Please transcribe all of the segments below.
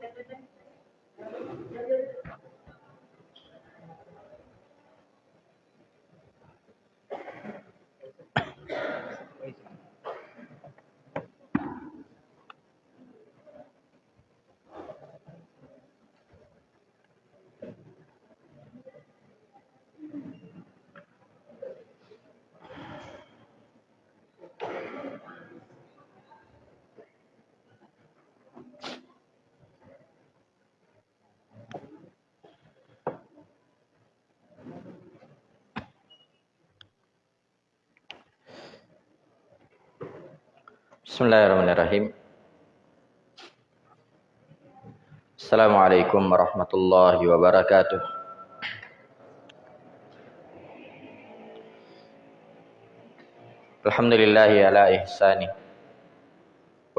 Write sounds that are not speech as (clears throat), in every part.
Thank you. Bismillahirrahmanirrahim. Assalamualaikum warahmatullahi wabarakatuh. Alhamdulillahi ala ihsani.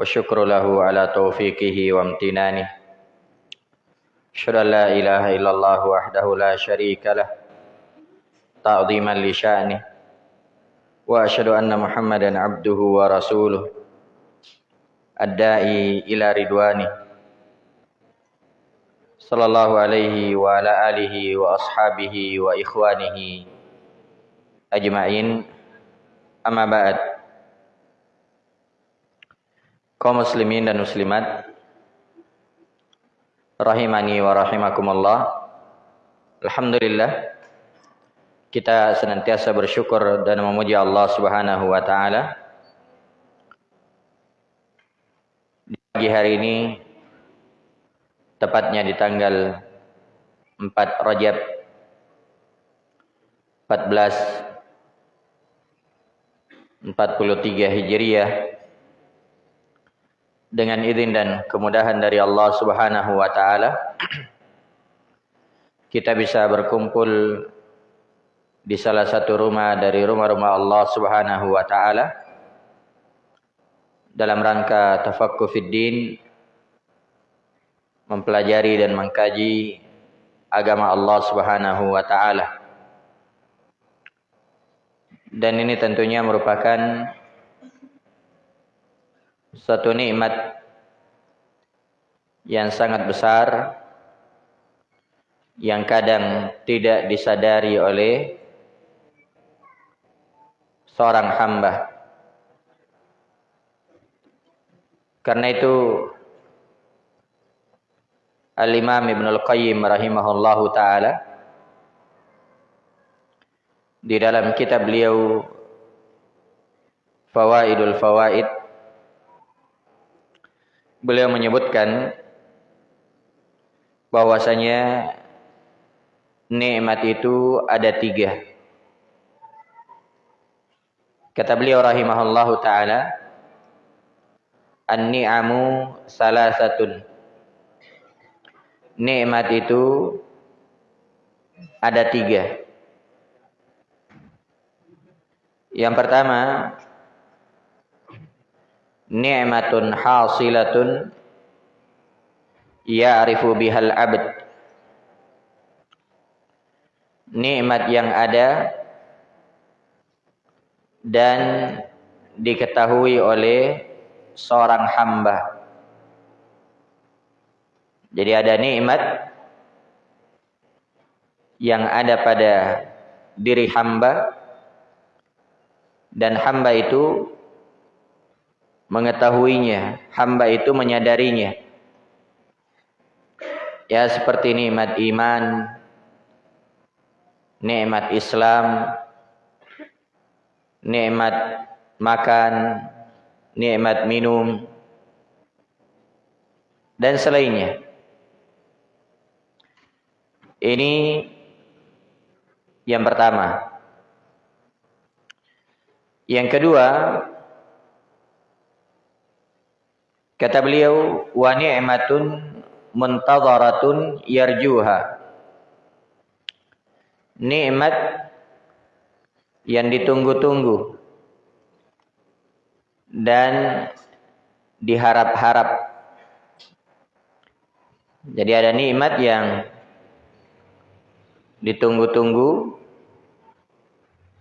Wa syukru lahu ala taufiqihi wa amtinani. Asyhadu an la ilaha illallah wahdahu la syarika lah. Ta'ziman li sya'ni. Wa asyhadu anna Muhammadan abduhu wa rasuluh. ad-da'i ila ridwani. Sallallahu alaihi wa ala alihi wa ashabihi wa ikhwanihi ajma'in. Amma ba'd. Kaum muslimin dan muslimat rahimani wa rahimakumullah. Alhamdulillah kita senantiasa bersyukur dan memuji Allah Subhanahu wa taala. Pagi hari ini tepatnya di tanggal 4 Rajab 14 43 Hijriah dengan izin dan kemudahan dari Allah Subhanahu wa taala kita bisa berkumpul di salah satu rumah dari rumah-rumah Allah Subhanahu wa taala dalam rangka tafakkur fiddin mempelajari dan mengkaji agama Allah Subhanahu wa taala. Dan ini tentunya merupakan satu nikmat yang sangat besar yang kadang tidak disadari oleh seorang hamba. Karena itu Al-Imam Ibn Al-Qayyim rahimahullahu taala di dalam kitab beliau Fawaidul Fawaid beliau menyebutkan bahwasanya nikmat itu ada tiga. Kata beliau rahimahullahu taala An-ni'amu salasatun. Nikmat itu ada tiga. Yang pertama, ni'matun hasilatun ya'rifu bihal abd. Nikmat yang ada dan diketahui oleh seorang hamba. Jadi ada nikmat yang ada pada diri hamba dan hamba itu mengetahuinya, hamba itu menyadarinya. Ya seperti nikmat iman, nikmat Islam, nikmat makan, nikmat minum, dan selainnya. Ini yang pertama. Yang kedua, kata beliau, wa ni'matun muntadharatun yarjuha. Nikmat yang ditunggu-tunggu dan diharap-harap. Jadi ada nikmat yang ditunggu-tunggu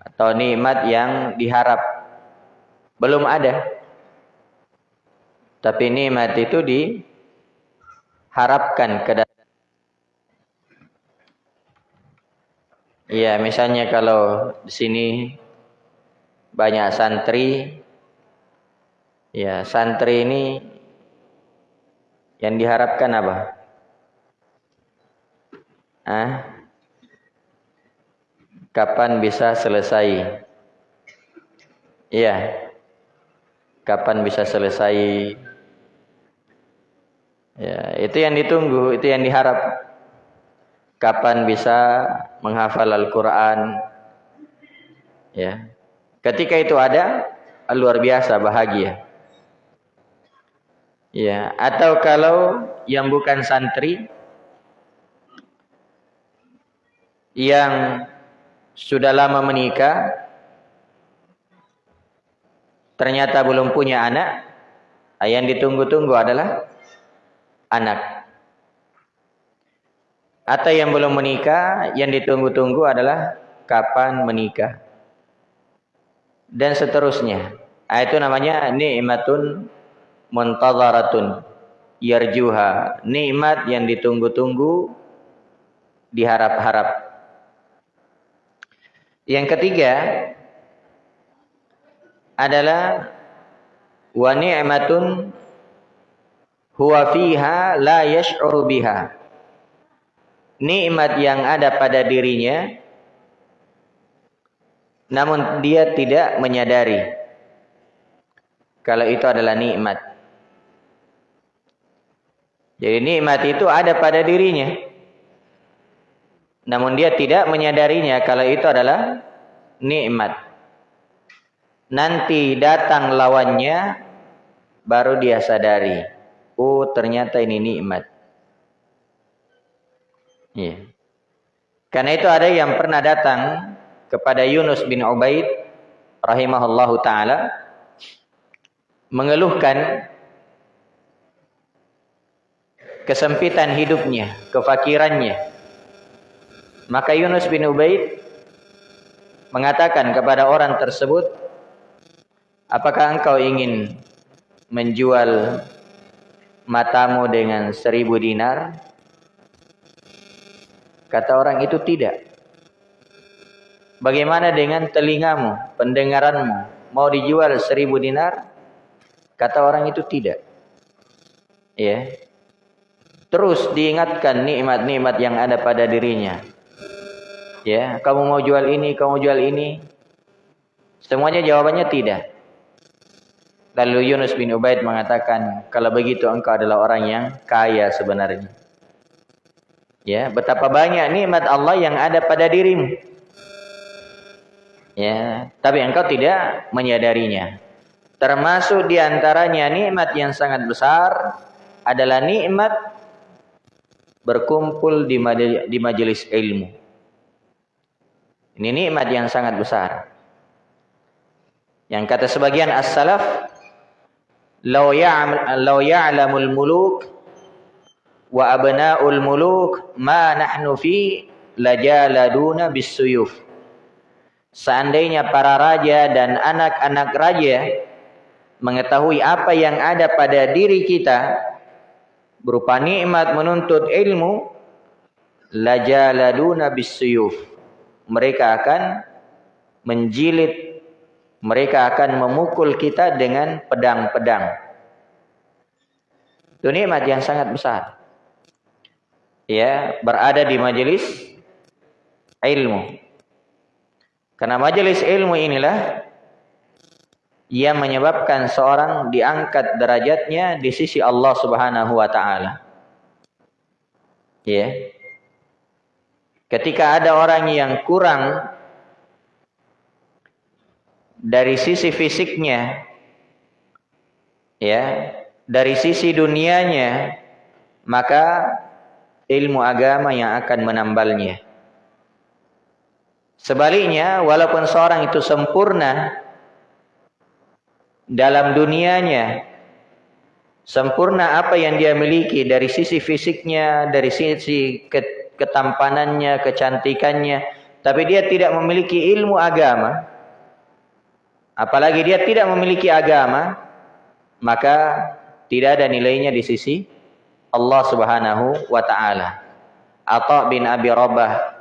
atau nikmat yang diharap belum ada. Tapi nikmat itu harapkan ke Iya, misalnya kalau di sini banyak santri, ya santri ini yang diharapkan apa? Ah, kapan bisa selesai? Iya, kapan bisa selesai? Ya, itu yang ditunggu, itu yang diharap kapan bisa menghafal Al-Quran. Ya. Ketika itu ada, luar biasa bahagia. Ya, atau kalau yang bukan santri yang sudah lama menikah ternyata belum punya anak, yang ditunggu-tunggu adalah anak. Atau yang belum menikah, yang ditunggu-tunggu adalah kapan menikah. Dan seterusnya. Nah, itu namanya nikmatun muntazaratun yarjuha. Nikmat yang ditunggu-tunggu, diharap-harap. Yang ketiga adalah wa ni'matun huwa fiha la yash'uru biha nikmat yang ada pada dirinya namun dia tidak menyadari kalau itu adalah nikmat. Jadi nikmat itu ada pada dirinya. Namun dia tidak menyadarinya kalau itu adalah nikmat. Nanti datang lawannya baru dia sadari. Oh, ternyata ini nikmat. Iya. Karena itu ada yang pernah datang kepada Yunus bin Ubaid rahimahullahu taala mengeluhkan kesempitan hidupnya, kefakirannya. Maka Yunus bin Ubaid mengatakan kepada orang tersebut, "Apakah engkau ingin menjual matamu dengan seribu dinar?" Kata orang itu tidak. Bagaimana dengan telingamu, pendengaranmu? Mau dijual seribu dinar? Kata orang itu tidak. Ya. Terus diingatkan nikmat-nikmat yang ada pada dirinya. Ya, kamu mau jual ini, kamu jual ini. Semuanya jawabannya tidak. Lalu Yunus bin Ubaid mengatakan, kalau begitu engkau adalah orang yang kaya sebenarnya. Ya, betapa banyak nikmat Allah yang ada pada dirimu. Ya, tapi engkau tidak menyadarinya. Termasuk di antaranya nikmat yang sangat besar adalah nikmat berkumpul di di majelis ilmu. Ini nikmat yang sangat besar. Yang kata sebagian as-salaf, "Law ya'lamul muluk wa abnaul muluk ma nahnu fi lajaladuna bisuyuf. Seandainya para raja dan anak-anak raja mengetahui apa yang ada pada diri kita berupa nikmat menuntut ilmu lajaladuna bisuyuf. Mereka akan menjilid mereka akan memukul kita dengan pedang-pedang. Itu nikmat yang sangat besar ya berada di majelis ilmu. Karena majelis ilmu inilah yang menyebabkan seorang diangkat derajatnya di sisi Allah Subhanahu wa taala. Ya. Ketika ada orang yang kurang dari sisi fisiknya ya, dari sisi dunianya, maka ilmu agama yang akan menambalnya. Sebaliknya, walaupun seorang itu sempurna dalam dunianya, sempurna apa yang dia miliki dari sisi fisiknya, dari sisi ketampanannya, kecantikannya, tapi dia tidak memiliki ilmu agama, apalagi dia tidak memiliki agama, maka tidak ada nilainya di sisi Allah Subhanahu wa taala. Atha bin Abi Rabah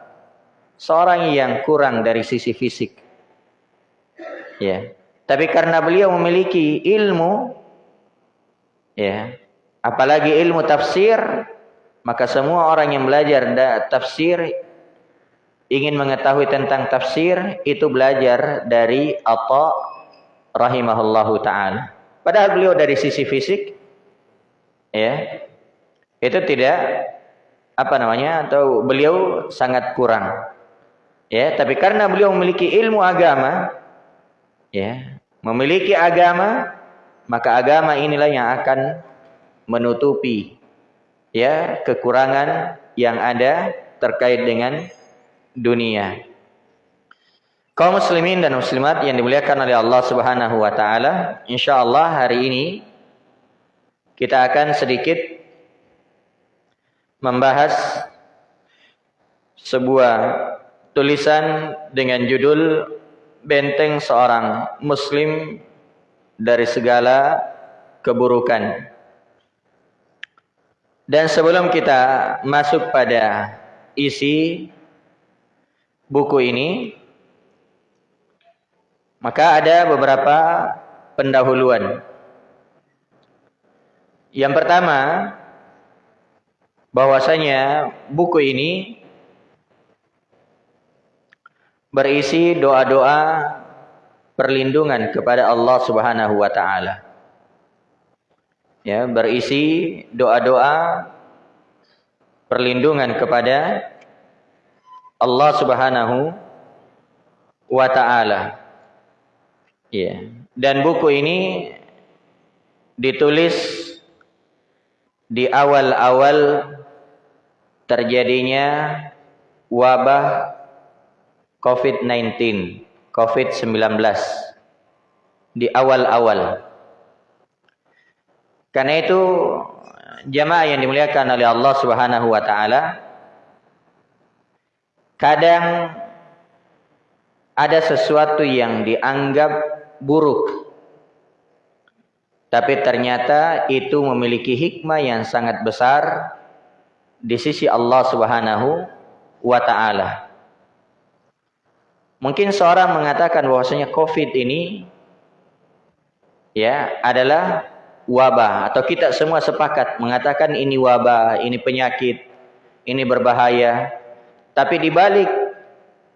seorang yang kurang dari sisi fisik. Ya. Tapi karena beliau memiliki ilmu ya, apalagi ilmu tafsir, maka semua orang yang belajar tafsir ingin mengetahui tentang tafsir itu belajar dari Atha rahimahullahu taala. Padahal beliau dari sisi fisik ya itu tidak apa namanya atau beliau sangat kurang. Ya, tapi karena beliau memiliki ilmu agama ya, memiliki agama maka agama inilah yang akan menutupi ya kekurangan yang ada terkait dengan dunia. Kaum muslimin dan muslimat yang dimuliakan oleh Allah Subhanahu wa taala, insyaallah hari ini kita akan sedikit membahas sebuah tulisan dengan judul Benteng seorang muslim dari segala keburukan. Dan sebelum kita masuk pada isi buku ini, maka ada beberapa pendahuluan. Yang pertama, bahwasanya buku ini berisi doa-doa perlindungan kepada Allah Subhanahu wa taala. Ya, berisi doa-doa perlindungan kepada Allah Subhanahu wa taala. Ya. Dan buku ini ditulis di awal-awal terjadinya wabah COVID-19, COVID-19 di awal-awal. Karena itu jamaah yang dimuliakan oleh Allah Subhanahu wa taala kadang ada sesuatu yang dianggap buruk. Tapi ternyata itu memiliki hikmah yang sangat besar di sisi Allah Subhanahu wa taala. Mungkin seorang mengatakan bahwasanya Covid ini ya adalah wabah atau kita semua sepakat mengatakan ini wabah, ini penyakit, ini berbahaya. Tapi di balik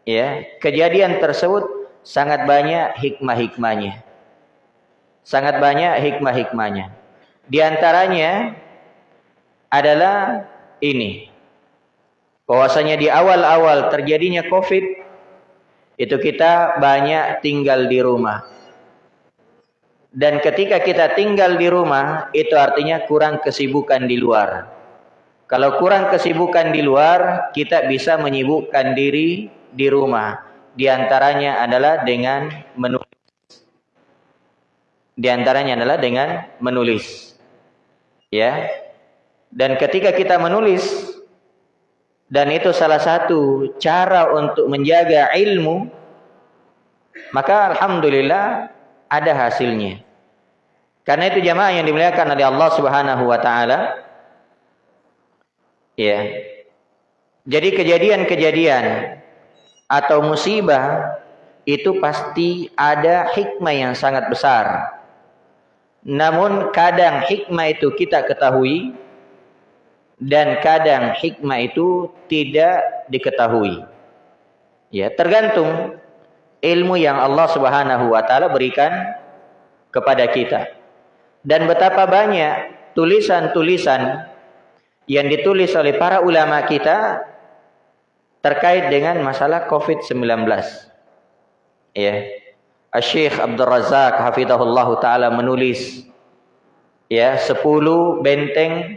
ya kejadian tersebut sangat banyak hikmah-hikmahnya. Sangat banyak hikmah-hikmahnya. Di antaranya adalah ini. Bahwasanya di awal-awal terjadinya Covid itu kita banyak tinggal di rumah. Dan ketika kita tinggal di rumah itu artinya kurang kesibukan di luar. Kalau kurang kesibukan di luar, kita bisa menyibukkan diri di rumah. Di antaranya adalah dengan menulis. Di antaranya adalah dengan menulis. Ya. Dan ketika kita menulis dan itu salah satu cara untuk menjaga ilmu maka alhamdulillah ada hasilnya. Karena itu jamaah yang dimuliakan oleh Allah Subhanahu wa taala ya. Jadi kejadian-kejadian atau musibah itu pasti ada hikmah yang sangat besar. Namun kadang hikmah itu kita ketahui dan kadang hikmah itu tidak diketahui. Ya, tergantung ilmu yang Allah Subhanahu wa taala berikan kepada kita. Dan betapa banyak tulisan-tulisan yang ditulis oleh para ulama kita terkait dengan masalah COVID-19. Ya. Syekh Abdul Razak hafizahullah taala menulis ya 10 benteng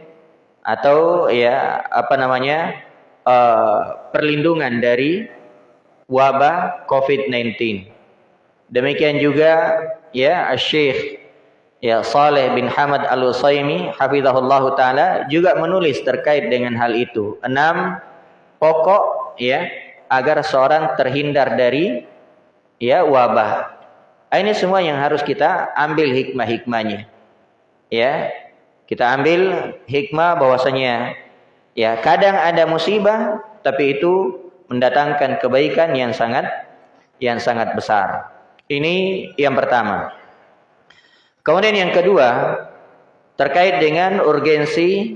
atau ya apa namanya uh, perlindungan dari wabah COVID-19. Demikian juga ya Syekh ya Saleh bin Hamad Al-Utsaimin hafizahullah taala juga menulis terkait dengan hal itu. Enam pokok ya agar seorang terhindar dari ya wabah. Ini semua yang harus kita ambil hikmah-hikmahnya. Ya. Kita ambil hikmah bahwasanya ya kadang ada musibah tapi itu mendatangkan kebaikan yang sangat yang sangat besar. Ini yang pertama. Kemudian yang kedua terkait dengan urgensi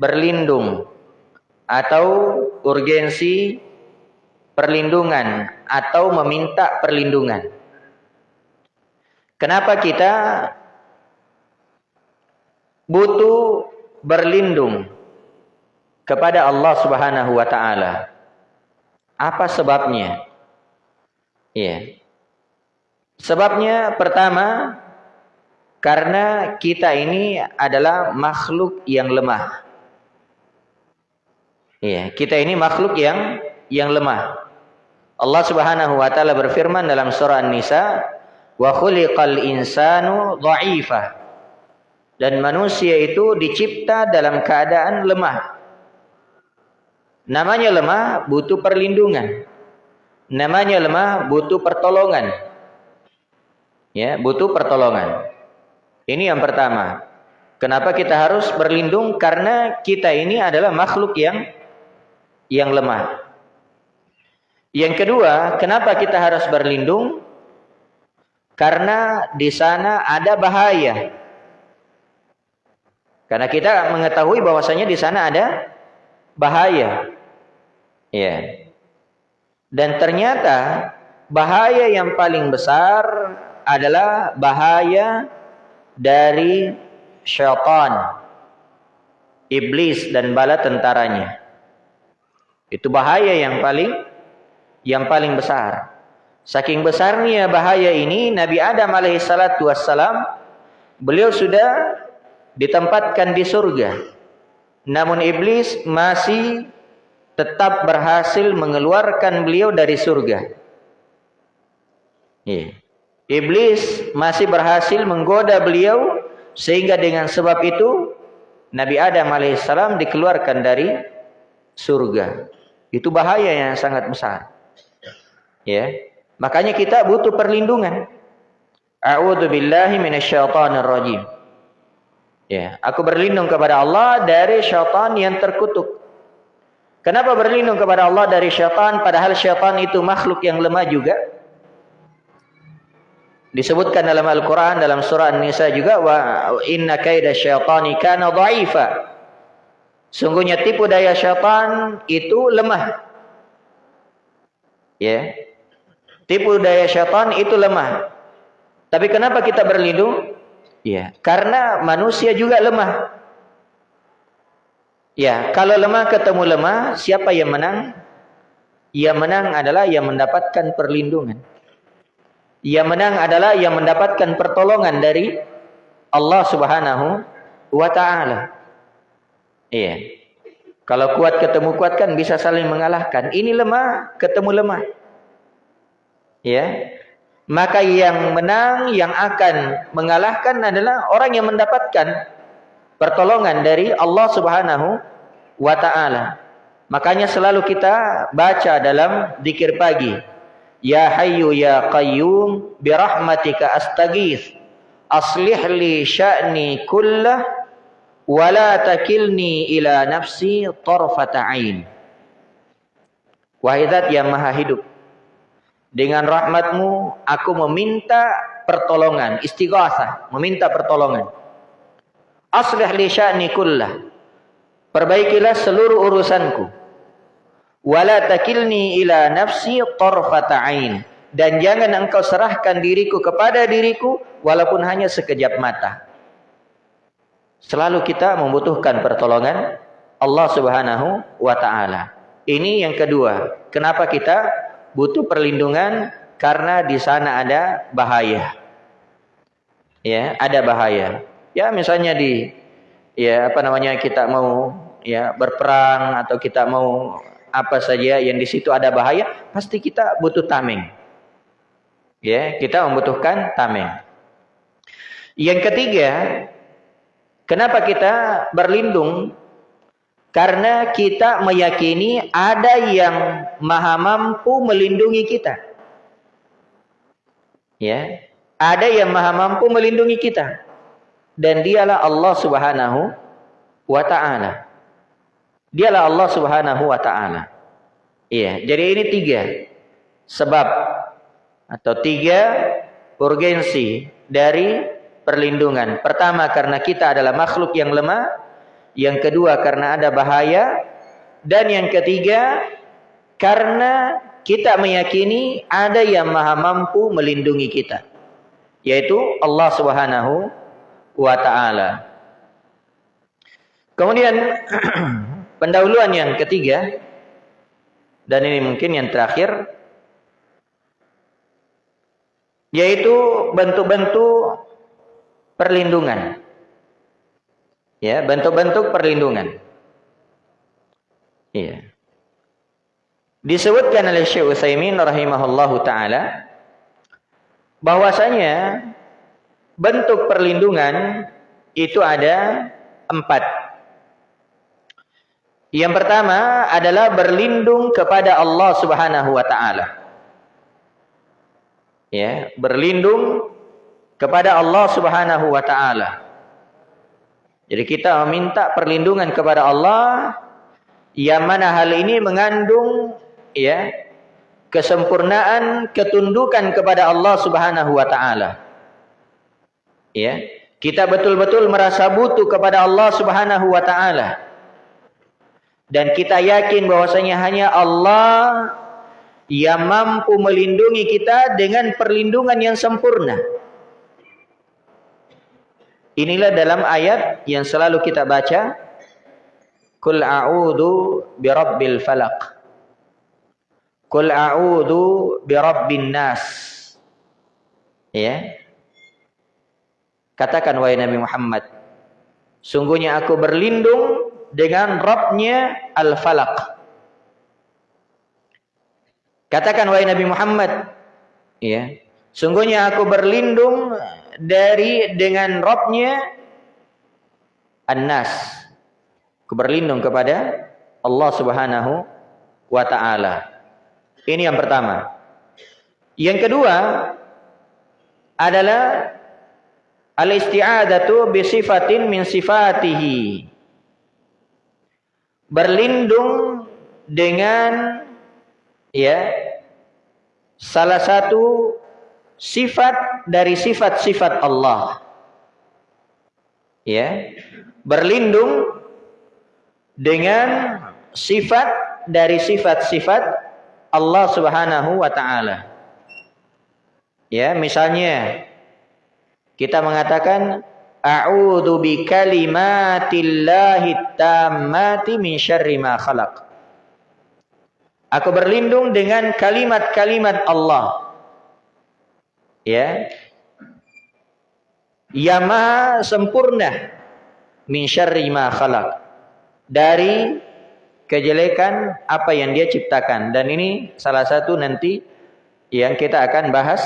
berlindung atau urgensi perlindungan atau meminta perlindungan. Kenapa kita butuh berlindung kepada Allah Subhanahu wa taala? Apa sebabnya? Iya. Sebabnya pertama karena kita ini adalah makhluk yang lemah. Iya, kita ini makhluk yang yang lemah. Allah Subhanahu wa taala berfirman dalam surah An-Nisa, "Wa khuliqal insanu dha'ifa." Dan manusia itu dicipta dalam keadaan lemah. Namanya lemah butuh perlindungan. Namanya lemah butuh pertolongan. Ya, butuh pertolongan. Ini yang pertama. Kenapa kita harus berlindung? Karena kita ini adalah makhluk yang yang lemah. Yang kedua, kenapa kita harus berlindung? Karena di sana ada bahaya. Karena kita mengetahui bahwasanya di sana ada bahaya. Ya. Dan ternyata bahaya yang paling besar adalah bahaya dari syaitan, iblis dan bala tentaranya. Itu bahaya yang paling yang paling besar. Saking besarnya bahaya ini Nabi Adam alaihissalatu wassalam beliau sudah ditempatkan di surga. Namun iblis masih tetap berhasil mengeluarkan beliau dari surga. Yeah. Iblis masih berhasil menggoda beliau sehingga dengan sebab itu Nabi Adam alaihissalam dikeluarkan dari surga. Itu bahaya yang sangat besar. Ya. Makanya kita butuh perlindungan. A'udzu billahi minasyaitonir rajim. Ya, aku berlindung kepada Allah dari syaitan yang terkutuk. Kenapa berlindung kepada Allah dari syaitan padahal syaitan itu makhluk yang lemah juga? Disebutkan dalam Al-Qur'an dalam surah An-Nisa juga wa inna kaida syaitani kana dha'ifa. Sungguhnya tipu daya syaitan itu lemah. Ya. Tipu daya syaitan itu lemah. Tapi kenapa kita berlindung? Ya, karena manusia juga lemah. Ya, kalau lemah ketemu lemah, siapa yang menang? Yang menang adalah yang mendapatkan perlindungan. Yang menang adalah yang mendapatkan pertolongan dari Allah Subhanahu wa taala. Iya. Kalau kuat ketemu kuat kan bisa saling mengalahkan. Ini lemah ketemu lemah. Ya. Maka yang menang, yang akan mengalahkan adalah orang yang mendapatkan pertolongan dari Allah Subhanahu wa taala. Makanya selalu kita baca dalam zikir pagi. Ya Hayyu ya Qayyum bi rahmatika astaghits. Aslih li sya'ni kullah wala takilni ila nafsi tarfata ain. Wahai zat yang maha hidup, dengan rahmatmu aku meminta pertolongan, istighasah, meminta pertolongan. Aslih li sya'ni kullah. Perbaikilah seluruh urusanku. Wala takilni ila nafsi tarfata ain. Dan jangan engkau serahkan diriku kepada diriku walaupun hanya sekejap mata. Selalu kita membutuhkan pertolongan Allah Subhanahu wa taala. Ini yang kedua. Kenapa kita butuh perlindungan? Karena di sana ada bahaya. Ya, ada bahaya. Ya, misalnya di ya apa namanya kita mau ya berperang atau kita mau apa saja yang di situ ada bahaya, pasti kita butuh tameng. Ya, kita membutuhkan tameng. Yang ketiga, Kenapa kita berlindung? Karena kita meyakini ada yang maha mampu melindungi kita. Ya, ada yang maha mampu melindungi kita. dan dialah Allah Subhanahu wa taala. Dialah Allah Subhanahu wa taala. Iya, jadi ini tiga sebab atau tiga urgensi dari perlindungan. Pertama karena kita adalah makhluk yang lemah, yang kedua karena ada bahaya, dan yang ketiga karena kita meyakini ada yang maha mampu melindungi kita, yaitu Allah Subhanahu wa taala. Kemudian (clears throat) pendahuluan yang ketiga dan ini mungkin yang terakhir yaitu bentuk-bentuk perlindungan. Ya, bentuk-bentuk perlindungan. Iya. Disebutkan oleh Syekh Utsaimin rahimahullahu taala bahwasanya bentuk perlindungan itu ada empat. Yang pertama adalah berlindung kepada Allah Subhanahu wa taala. Ya, berlindung kepada Allah Subhanahu wa taala. Jadi kita meminta perlindungan kepada Allah yang mana hal ini mengandung ya kesempurnaan ketundukan kepada Allah Subhanahu wa taala. Ya, kita betul-betul merasa butuh kepada Allah Subhanahu wa taala. Dan kita yakin bahwasanya hanya Allah yang mampu melindungi kita dengan perlindungan yang sempurna. Inilah dalam ayat yang selalu kita baca. Kul a'udhu birabbil falaq. Kul a'udhu birabbin nas. Ya. Katakan wahai Nabi Muhammad, sungguhnya aku berlindung dengan Rabbnya Al-Falaq. Katakan wahai Nabi Muhammad, ya. Sungguhnya aku berlindung dari dengan Rabbnya An-Nas. Aku berlindung kepada Allah Subhanahu wa taala. Ini yang pertama. Yang kedua adalah al-isti'adatu bi sifatin min sifatihi. Berlindung dengan ya salah satu sifat dari sifat-sifat Allah. Ya. Berlindung dengan sifat dari sifat-sifat Allah Subhanahu wa taala. Ya, misalnya kita mengatakan a'udzu kalimatillahi tammati min syarri ma khalaq. Aku berlindung dengan kalimat-kalimat Allah. Ya. Yang maha sempurna min syarri ma khalaq. Dari kejelekan apa yang dia ciptakan dan ini salah satu nanti yang kita akan bahas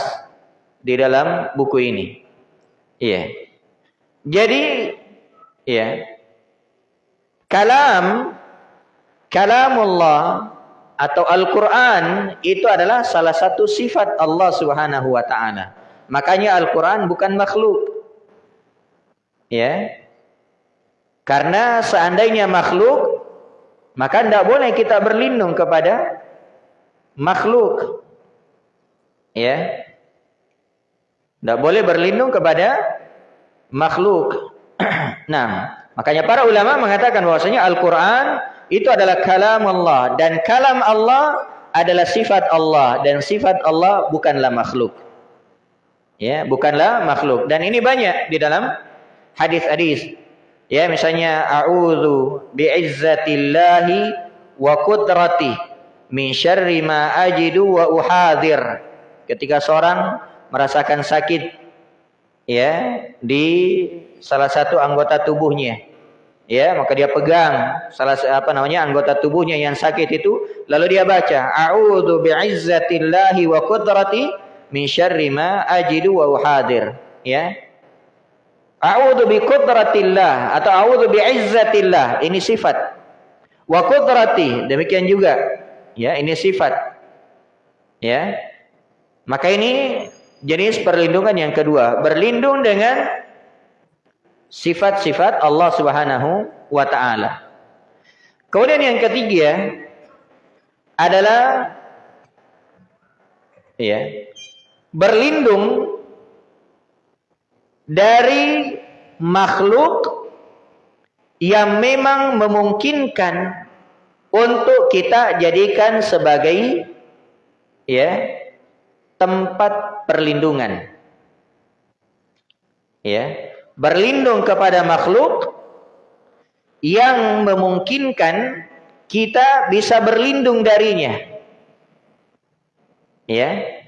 di dalam buku ini. Iya. Jadi ya kalam kalamullah atau Al-Qur'an itu adalah salah satu sifat Allah Subhanahu wa taala. Makanya Al-Qur'an bukan makhluk. Ya. Karena seandainya makhluk maka tidak boleh kita berlindung kepada makhluk. Ya. Tidak boleh berlindung kepada makhluk. (clears throat) nah, makanya para ulama mengatakan bahwasanya Al-Qur'an itu adalah kalam Allah dan kalam Allah adalah sifat Allah dan sifat Allah bukanlah makhluk. Ya, bukanlah makhluk. Dan ini banyak di dalam hadis-hadis Ya misalnya a'udzu bi'izzatillahi wa qudrati min syarri ma ajidu wa uhadir. Ketika seorang merasakan sakit ya di salah satu anggota tubuhnya ya maka dia pegang salah apa namanya anggota tubuhnya yang sakit itu lalu dia baca a'udzu bi'izzatillahi wa qudrati min syarri ma ajidu wa uhadir ya A'udzu bi qudratillah atau a'udzu bi izzatillah. Ini sifat. Wa qudrati, demikian juga. Ya, ini sifat. Ya. Maka ini jenis perlindungan yang kedua, berlindung dengan sifat-sifat Allah Subhanahu wa taala. Kemudian yang ketiga adalah ya berlindung dari makhluk yang memang memungkinkan untuk kita jadikan sebagai ya tempat perlindungan. Ya, berlindung kepada makhluk yang memungkinkan kita bisa berlindung darinya. Ya.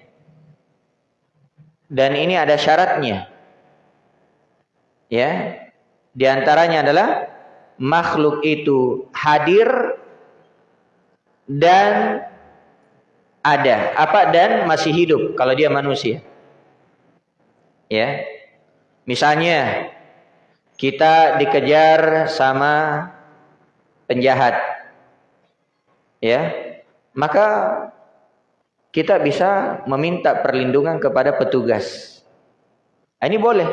Dan ini ada syaratnya. Ya. Di antaranya adalah makhluk itu hadir dan ada apa dan masih hidup kalau dia manusia. Ya. Misalnya kita dikejar sama penjahat. Ya. Maka kita bisa meminta perlindungan kepada petugas. Ah, ini boleh.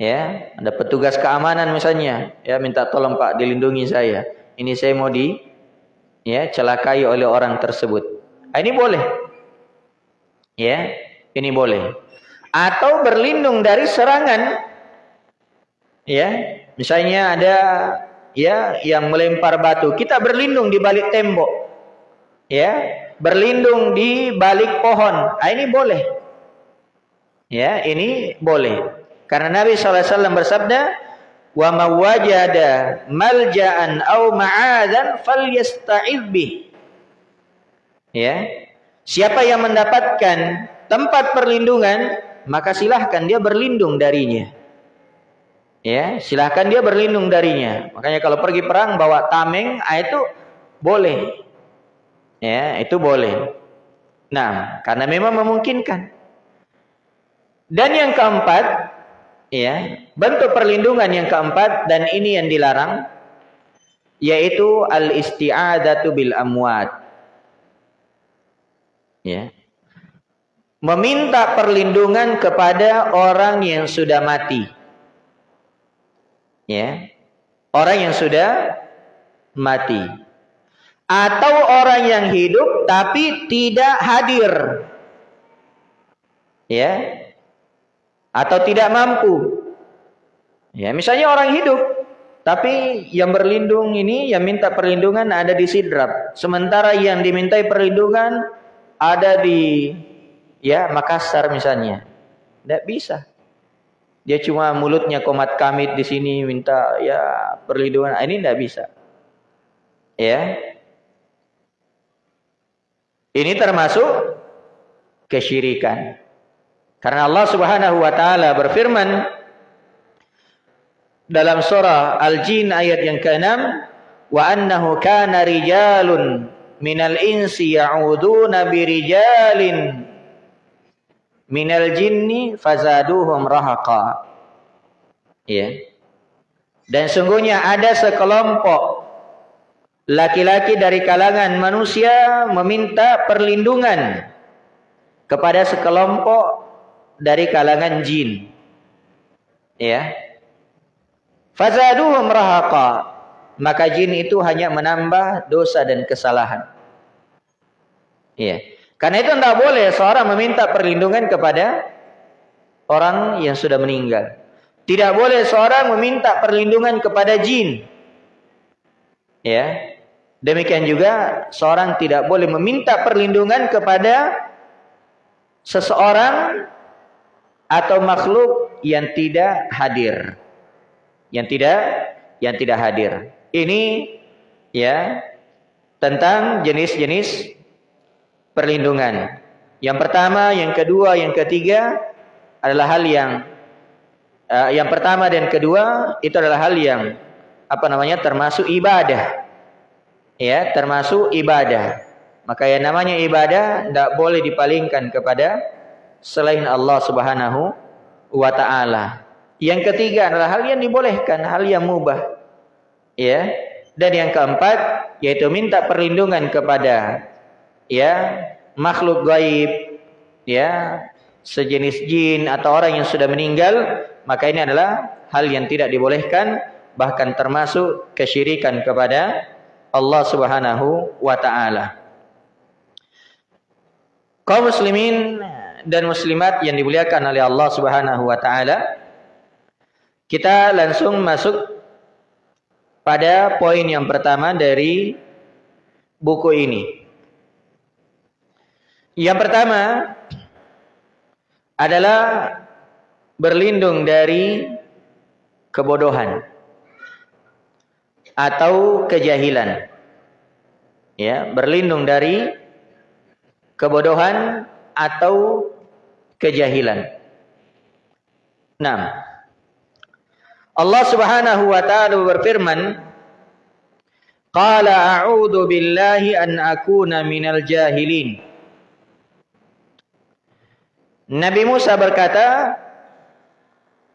Ya, ada petugas keamanan misalnya, ya minta tolong Pak dilindungi saya. Ini saya mau di ya celakai oleh orang tersebut. Ah, ini boleh. Ya, ini boleh. Atau berlindung dari serangan. Ya, misalnya ada ya yang melempar batu, kita berlindung di balik tembok. Ya, berlindung di balik pohon. Ah, ini boleh. Ya, ini boleh. Karena Nabi SAW bersabda, "Wa mawajada malja'an aw ma'adan falyasta'idh bih." Ya. Siapa yang mendapatkan tempat perlindungan, maka silahkan dia berlindung darinya. Ya, silahkan dia berlindung darinya. Makanya kalau pergi perang bawa tameng, ah, itu boleh. Ya, itu boleh. Nah, karena memang memungkinkan. Dan yang keempat, ya, bentuk perlindungan yang keempat dan ini yang dilarang yaitu al-isti'adatu bil amwat ya meminta perlindungan kepada orang yang sudah mati. Ya. Orang yang sudah mati. Atau orang yang hidup tapi tidak hadir. Ya. Atau tidak mampu. Ya misalnya orang hidup tapi yang berlindung ini yang minta perlindungan ada di sidrap. Sementara yang dimintai perlindungan ada di ya Makassar misalnya. Tidak bisa. Dia cuma mulutnya komat kamit di sini minta ya perlindungan. Ini tidak bisa. Ya. Ini termasuk kesyirikan. Karena Allah Subhanahu wa taala berfirman dalam surah Al-Jin ayat yang ke-6, "Wa annahu kana rijalun minal insi ya'uduna birijalin minal jinni fazaduhum rahaqa. Ya. Dan sungguhnya ada sekelompok laki-laki dari kalangan manusia meminta perlindungan kepada sekelompok dari kalangan jin. Ya. Fazaduhum rahaqa. Maka jin itu hanya menambah dosa dan kesalahan. Iya. Karena itu tidak boleh seorang meminta perlindungan kepada orang yang sudah meninggal. Tidak boleh seorang meminta perlindungan kepada jin. Ya. Demikian juga seorang tidak boleh meminta perlindungan kepada seseorang atau makhluk yang tidak hadir. Yang tidak yang tidak hadir. Ini ya tentang jenis-jenis perlindungan. Yang pertama, yang kedua, yang ketiga adalah hal yang uh, yang pertama dan kedua itu adalah hal yang apa namanya termasuk ibadah. Ya, termasuk ibadah. Maka yang namanya ibadah tidak boleh dipalingkan kepada selain Allah Subhanahu wa taala. Yang ketiga adalah hal yang dibolehkan, hal yang mubah. Ya. Dan yang keempat yaitu minta perlindungan kepada ya makhluk gaib ya sejenis jin atau orang yang sudah meninggal maka ini adalah hal yang tidak dibolehkan bahkan termasuk kesyirikan kepada Allah Subhanahu wa taala. Kaum muslimin dan muslimat yang dimuliakan oleh Allah Subhanahu wa taala, kita langsung masuk pada poin yang pertama dari buku ini. Yang pertama adalah berlindung dari kebodohan atau kejahilan. Ya, berlindung dari kebodohan atau kejahilan. Nah, Allah Subhanahu wa taala berfirman, "Qala a'udzu billahi an akuna minal jahilin." Nabi Musa berkata,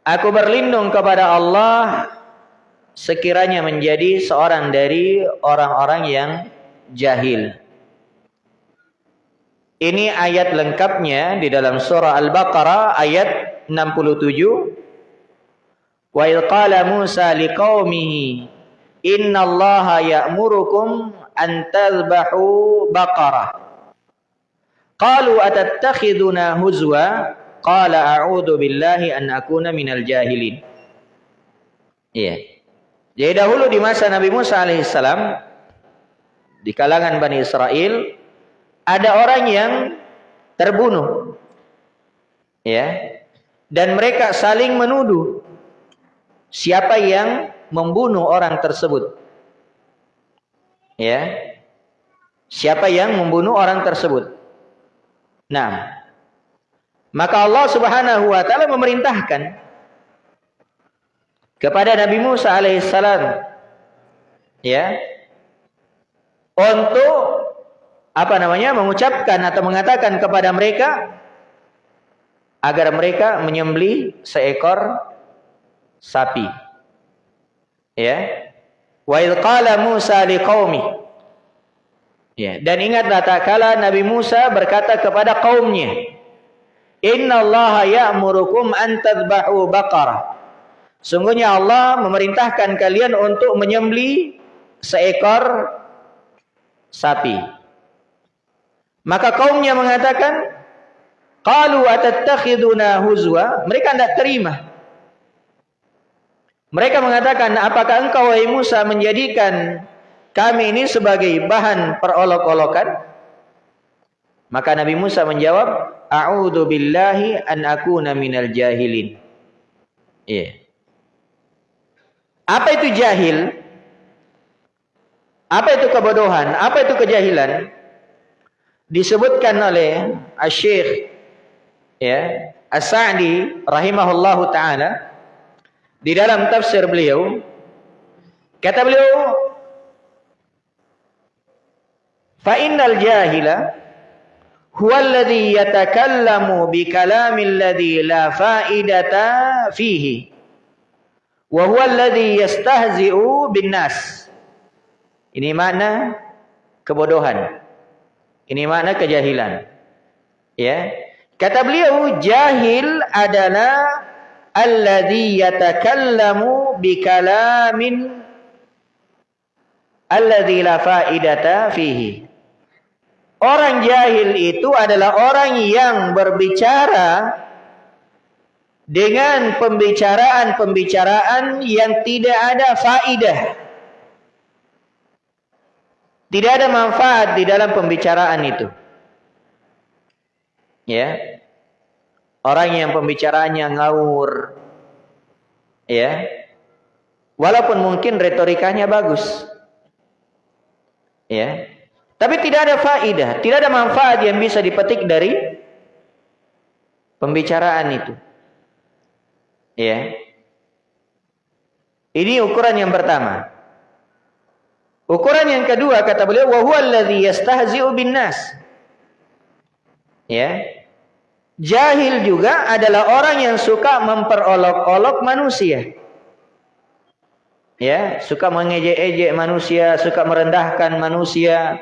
Aku berlindung kepada Allah sekiranya menjadi seorang dari orang-orang yang jahil. Ini ayat lengkapnya di dalam surah Al-Baqarah ayat 67. Wa idh qala Musa liqaumihi inna Allaha ya'murukum an tadhbahu baqarah. Qalu atattakhiduna huzwa Qala a'udzu billahi an akuna minal jahilin. Iya. Jadi dahulu di masa Nabi Musa alaihissalam di kalangan Bani Israel ada orang yang terbunuh. Ya. Dan mereka saling menuduh siapa yang membunuh orang tersebut. Ya. Siapa yang membunuh orang tersebut? Nah, maka Allah Subhanahu wa taala memerintahkan kepada Nabi Musa alaihissalam ya untuk apa namanya mengucapkan atau mengatakan kepada mereka agar mereka menyembelih seekor sapi. Ya. Wa qala Musa liqaumi ya dan ingatlah tak kala Nabi Musa berkata kepada kaumnya Inna Allah ya'murukum an tadbahu baqarah. Sungguhnya Allah memerintahkan kalian untuk menyembeli seekor sapi. Maka kaumnya mengatakan, Qalu atattakhiduna huzwa? Mereka tidak terima. Mereka mengatakan, apakah engkau wahai Musa menjadikan kami ini sebagai bahan perolok-olokan? Maka Nabi Musa menjawab, a'udzu billahi an akuna minal jahilin. Iya. Yeah. Apa itu jahil? Apa itu kebodohan? Apa itu kejahilan? Disebutkan oleh Asy-Syaikh ya, As-Sa'di rahimahullahu taala di dalam tafsir beliau kata beliau fa innal jahila huwa alladhi yatakallamu bi kalamil ladhi la fa'idata fihi wa huwa alladhi yastahzi'u bin nas ini makna kebodohan. Ini makna kejahilan. Ya. Kata beliau jahil adalah alladhi yatakallamu bi kalamin alladhi la fa'idata fihi Orang jahil itu adalah orang yang berbicara dengan pembicaraan-pembicaraan yang tidak ada faidah. Tidak ada manfaat di dalam pembicaraan itu. Ya. Orang yang pembicaraannya ngawur. Ya. Walaupun mungkin retorikanya bagus. Ya. Tapi tidak ada faidah, tidak ada manfaat yang bisa dipetik dari pembicaraan itu. Ya. Ini ukuran yang pertama. Ukuran yang kedua kata beliau wa huwa allazi yastahzi'u bin nas. Ya. Jahil juga adalah orang yang suka memperolok-olok manusia. Ya, suka mengejek-ejek manusia, suka merendahkan manusia,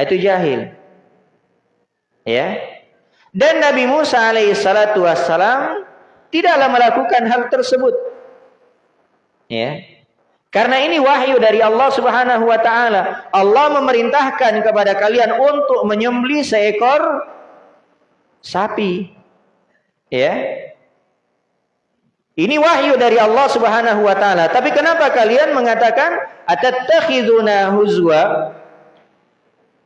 itu jahil. Ya. Dan Nabi Musa alaihi salatu wassalam tidaklah melakukan hal tersebut. Ya. Karena ini wahyu dari Allah Subhanahu wa taala. Allah memerintahkan kepada kalian untuk menyembelih seekor sapi. Ya. Ini wahyu dari Allah Subhanahu wa taala. Tapi kenapa kalian mengatakan atattakhiduna huzwa?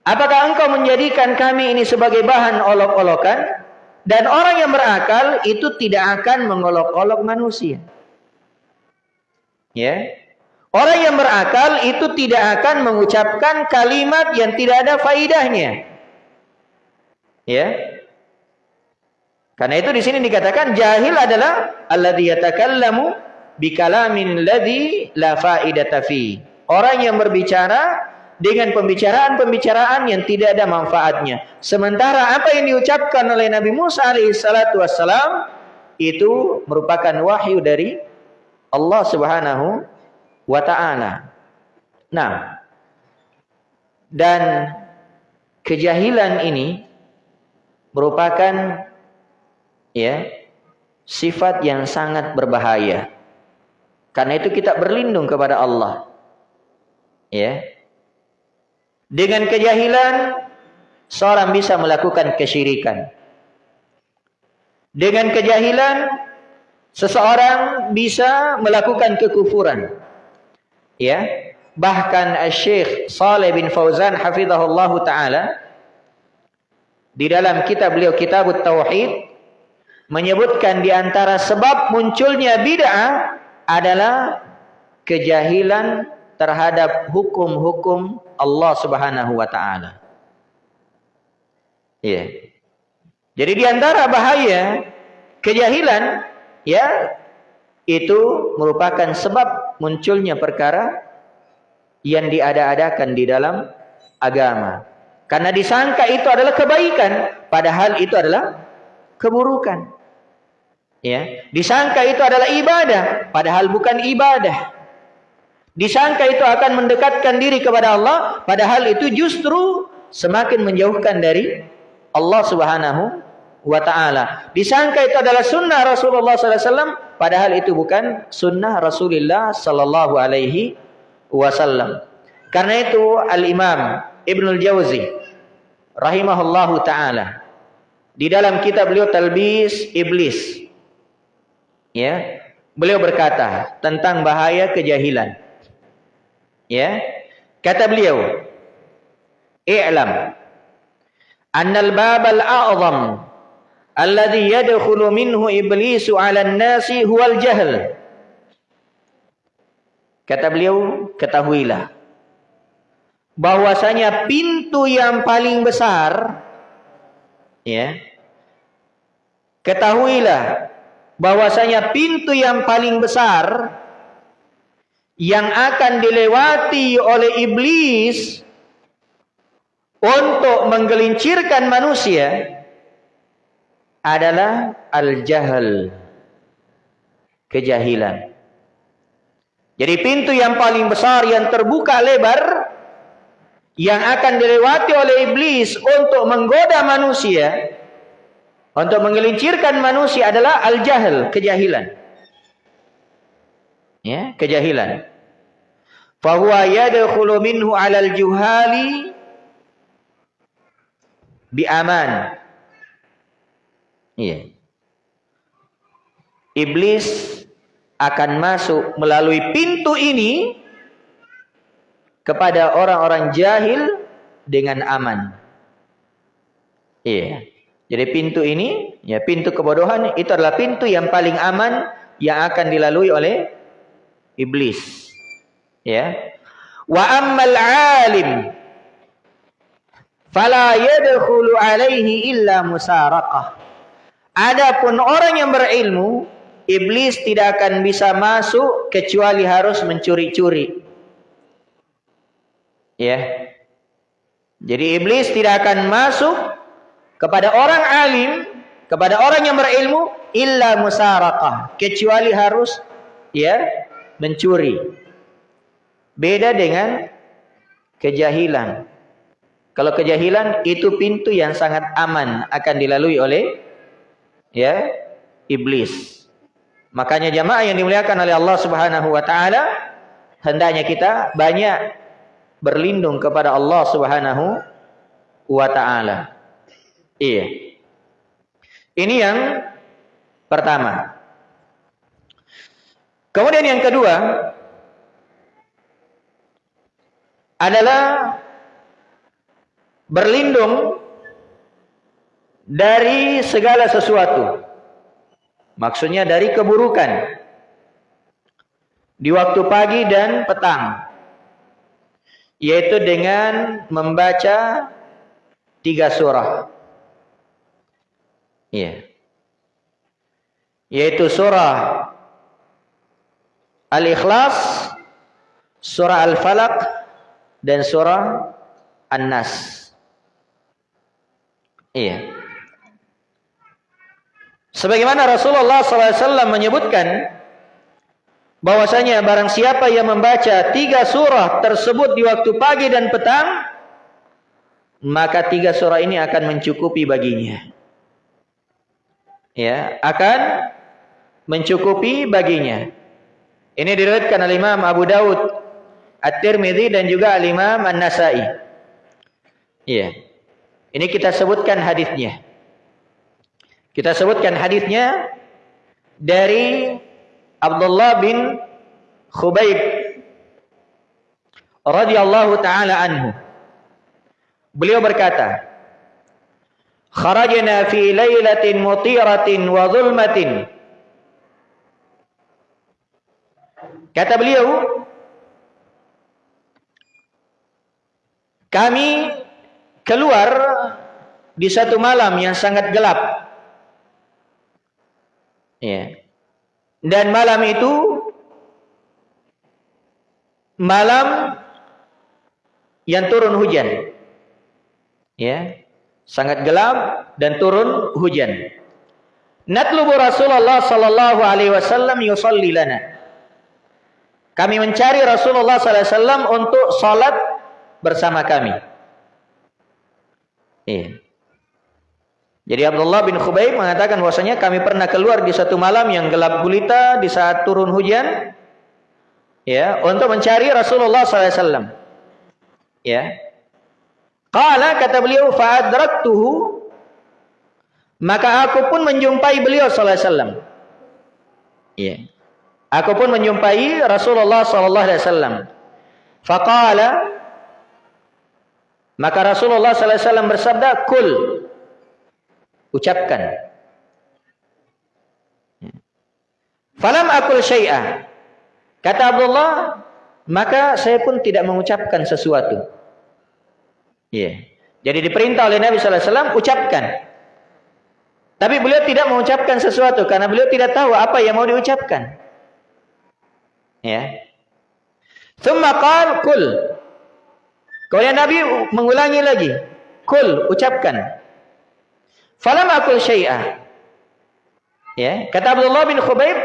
Apakah engkau menjadikan kami ini sebagai bahan olok-olokan? Dan orang yang berakal itu tidak akan mengolok-olok manusia. Ya. Orang yang berakal itu tidak akan mengucapkan kalimat yang tidak ada faidahnya. Ya. Karena itu di sini dikatakan jahil adalah alladhi yatakallamu bikalamin ladzi la faidata fi. Orang yang berbicara dengan pembicaraan-pembicaraan yang tidak ada manfaatnya. Sementara apa yang diucapkan oleh Nabi Musa alaihissalatu wassalam itu merupakan wahyu dari Allah Subhanahu wa ta'ala. Nah, dan kejahilan ini merupakan ya sifat yang sangat berbahaya. Karena itu kita berlindung kepada Allah. Ya. Dengan kejahilan seorang bisa melakukan kesyirikan. Dengan kejahilan seseorang bisa melakukan kekufuran. Ya. Bahkan Syekh Saleh bin Fauzan hafizahullah taala di dalam kitab beliau Kitab Tauhid menyebutkan di antara sebab munculnya bid'ah adalah kejahilan terhadap hukum-hukum Allah Subhanahu wa taala. Ya. Jadi di antara bahaya kejahilan ya itu merupakan sebab munculnya perkara yang diada-adakan di dalam agama. Karena disangka itu adalah kebaikan, padahal itu adalah keburukan. Ya, disangka itu adalah ibadah, padahal bukan ibadah. Disangka itu akan mendekatkan diri kepada Allah, padahal itu justru semakin menjauhkan dari Allah Subhanahu wa taala. Disangka itu adalah sunnah Rasulullah SAW, padahal itu bukan sunnah Rasulullah Sallallahu Alaihi Wasallam. Karena itu Al Imam Ibnul Jauzi rahimahullahu taala di dalam kitab beliau Talbis Iblis ya beliau berkata tentang bahaya kejahilan ya kata beliau i'lam annal babal a'zam alladhi yadkhulu minhu iblisu 'ala an-nasi huwal jahl. Kata beliau, ketahuilah bahwasanya pintu yang paling besar ya. Ketahuilah bahwasanya pintu yang paling besar yang akan dilewati oleh iblis untuk menggelincirkan manusia adalah al-jahal. Kejahilan. Jadi pintu yang paling besar yang terbuka lebar yang akan dilewati oleh iblis untuk menggoda manusia untuk menggelincirkan manusia adalah al-jahil, kejahilan. Ya, kejahilan. Fahuwa yadkhulu minhu 'alal juhali bi aman. Iya. Iblis akan masuk melalui pintu ini kepada orang-orang jahil dengan aman. Iya. Jadi pintu ini, ya pintu kebodohan itu adalah pintu yang paling aman yang akan dilalui oleh iblis. Ya. Wa ammal alim fala yadkhulu alaihi illa musaraqah. Adapun orang yang berilmu, iblis tidak akan bisa masuk kecuali harus mencuri-curi. Ya. Jadi iblis tidak akan masuk kepada orang alim, kepada orang yang berilmu illa musaraqah, kecuali harus ya mencuri. Beda dengan kejahilan. Kalau kejahilan itu pintu yang sangat aman akan dilalui oleh ya iblis Makanya jamaah yang dimuliakan oleh Allah Subhanahu wa taala hendaknya kita banyak berlindung kepada Allah Subhanahu wa taala. Iya. Ini yang pertama. Kemudian yang kedua adalah berlindung dari segala sesuatu. Maksudnya dari keburukan. Di waktu pagi dan petang. Yaitu dengan membaca tiga surah. Iya. Yaitu surah Al-Ikhlas, surah Al-Falaq, dan surah An-Nas. Iya. Sebagaimana Rasulullah SAW menyebutkan bahwasanya barang siapa yang membaca tiga surah tersebut di waktu pagi dan petang, maka tiga surah ini akan mencukupi baginya. Ya, akan mencukupi baginya. Ini diriwayatkan oleh Imam Abu Daud, At-Tirmidzi dan juga Al-Imam An-Nasa'i. Iya. Ini kita sebutkan hadisnya. Kita sebutkan hadisnya dari Abdullah bin Khubayb radhiyallahu taala anhu. Beliau berkata, "Kharajna fi lailatin mutiratin wa dhulmatin." Kata beliau, kami keluar di satu malam yang sangat gelap Ya. Dan malam itu malam yang turun hujan. Ya. Sangat gelap dan turun hujan. Natlubu Rasulullah sallallahu alaihi wasallam yusalli lana. Kami mencari Rasulullah wasallam untuk salat bersama kami. Iya. Jadi Abdullah bin Khubayb mengatakan bahwasanya kami pernah keluar di satu malam yang gelap gulita di saat turun hujan ya untuk mencari Rasulullah SAW. Ya. Qala kata beliau fa'adraktuhu maka aku pun menjumpai beliau sallallahu alaihi wasallam. Ya. Aku pun menjumpai Rasulullah sallallahu alaihi wasallam. Faqala maka Rasulullah sallallahu alaihi wasallam bersabda, "Kul ucapkan. Falam akul syai'ah. Kata Abdullah, maka saya pun tidak mengucapkan sesuatu. Iya. Yeah. Jadi diperintah oleh Nabi sallallahu alaihi wasallam ucapkan. Tapi beliau tidak mengucapkan sesuatu karena beliau tidak tahu apa yang mau diucapkan. Ya. Thumma qal kul. Kemudian Nabi mengulangi lagi. Kul, ucapkan. Falam akul syai'ah. Ya, kata Abdullah bin Khubaib,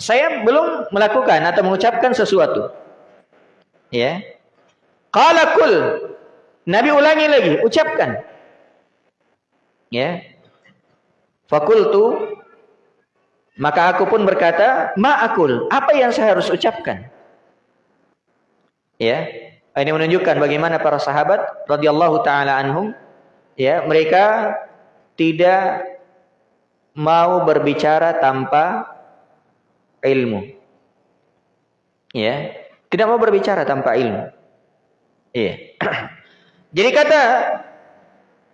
saya belum melakukan atau mengucapkan sesuatu. Ya. Qala kul. Nabi ulangi lagi, ucapkan. Ya. Fakultu maka aku pun berkata, ma'akul, apa yang saya harus ucapkan? Ya. Ini menunjukkan bagaimana para sahabat radhiyallahu taala anhum ya, mereka tidak mau berbicara tanpa ilmu. Ya, tidak mau berbicara tanpa ilmu. Iya. (clears throat) Jadi kata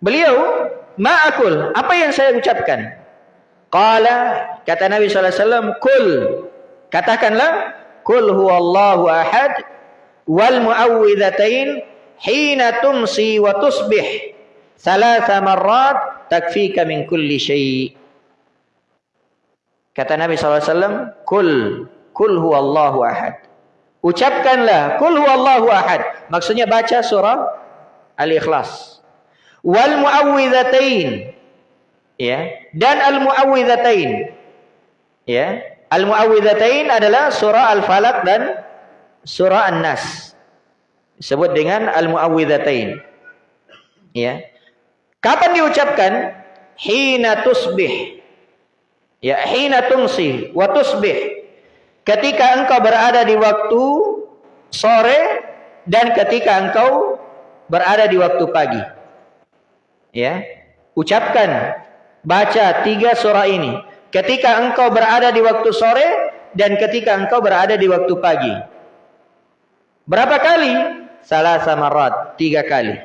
beliau, "Ma'akul, apa yang saya ucapkan?" Qala, kata Nabi sallallahu alaihi wasallam, "Kul." Katakanlah, "Kul huwallahu ahad wal muawwidzatain hina tumsi wa tusbih." Salasa marrat takfika min kulli syai. Kata Nabi SAW, Kul, kul huwallahu ahad. Ucapkanlah, kul huwallahu ahad. Maksudnya baca surah Al-Ikhlas. Wal muawwidhatain. Ya, dan al-muawwidhatain. Ya, al-muawwidhatain adalah surah Al-Falaq dan surah An-Nas. Disebut dengan al-muawwidhatain. Ya. Kapan diucapkan? Hina tusbih. Ya, hina tumsi wa tusbih. Ketika engkau berada di waktu sore dan ketika engkau berada di waktu pagi. Ya, ucapkan baca tiga surah ini ketika engkau berada di waktu sore dan ketika engkau berada di waktu pagi. Berapa kali? Salah samarat, tiga kali.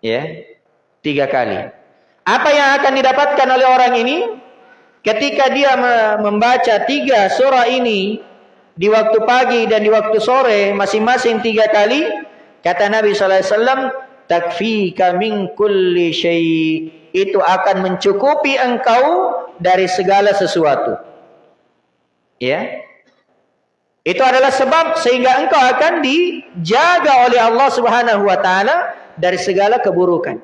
Ya, tiga kali. Apa yang akan didapatkan oleh orang ini? Ketika dia membaca tiga surah ini di waktu pagi dan di waktu sore masing-masing tiga kali, kata Nabi SAW, takfika min kulli syai' itu akan mencukupi engkau dari segala sesuatu. Ya. Itu adalah sebab sehingga engkau akan dijaga oleh Allah Subhanahu wa taala dari segala keburukan.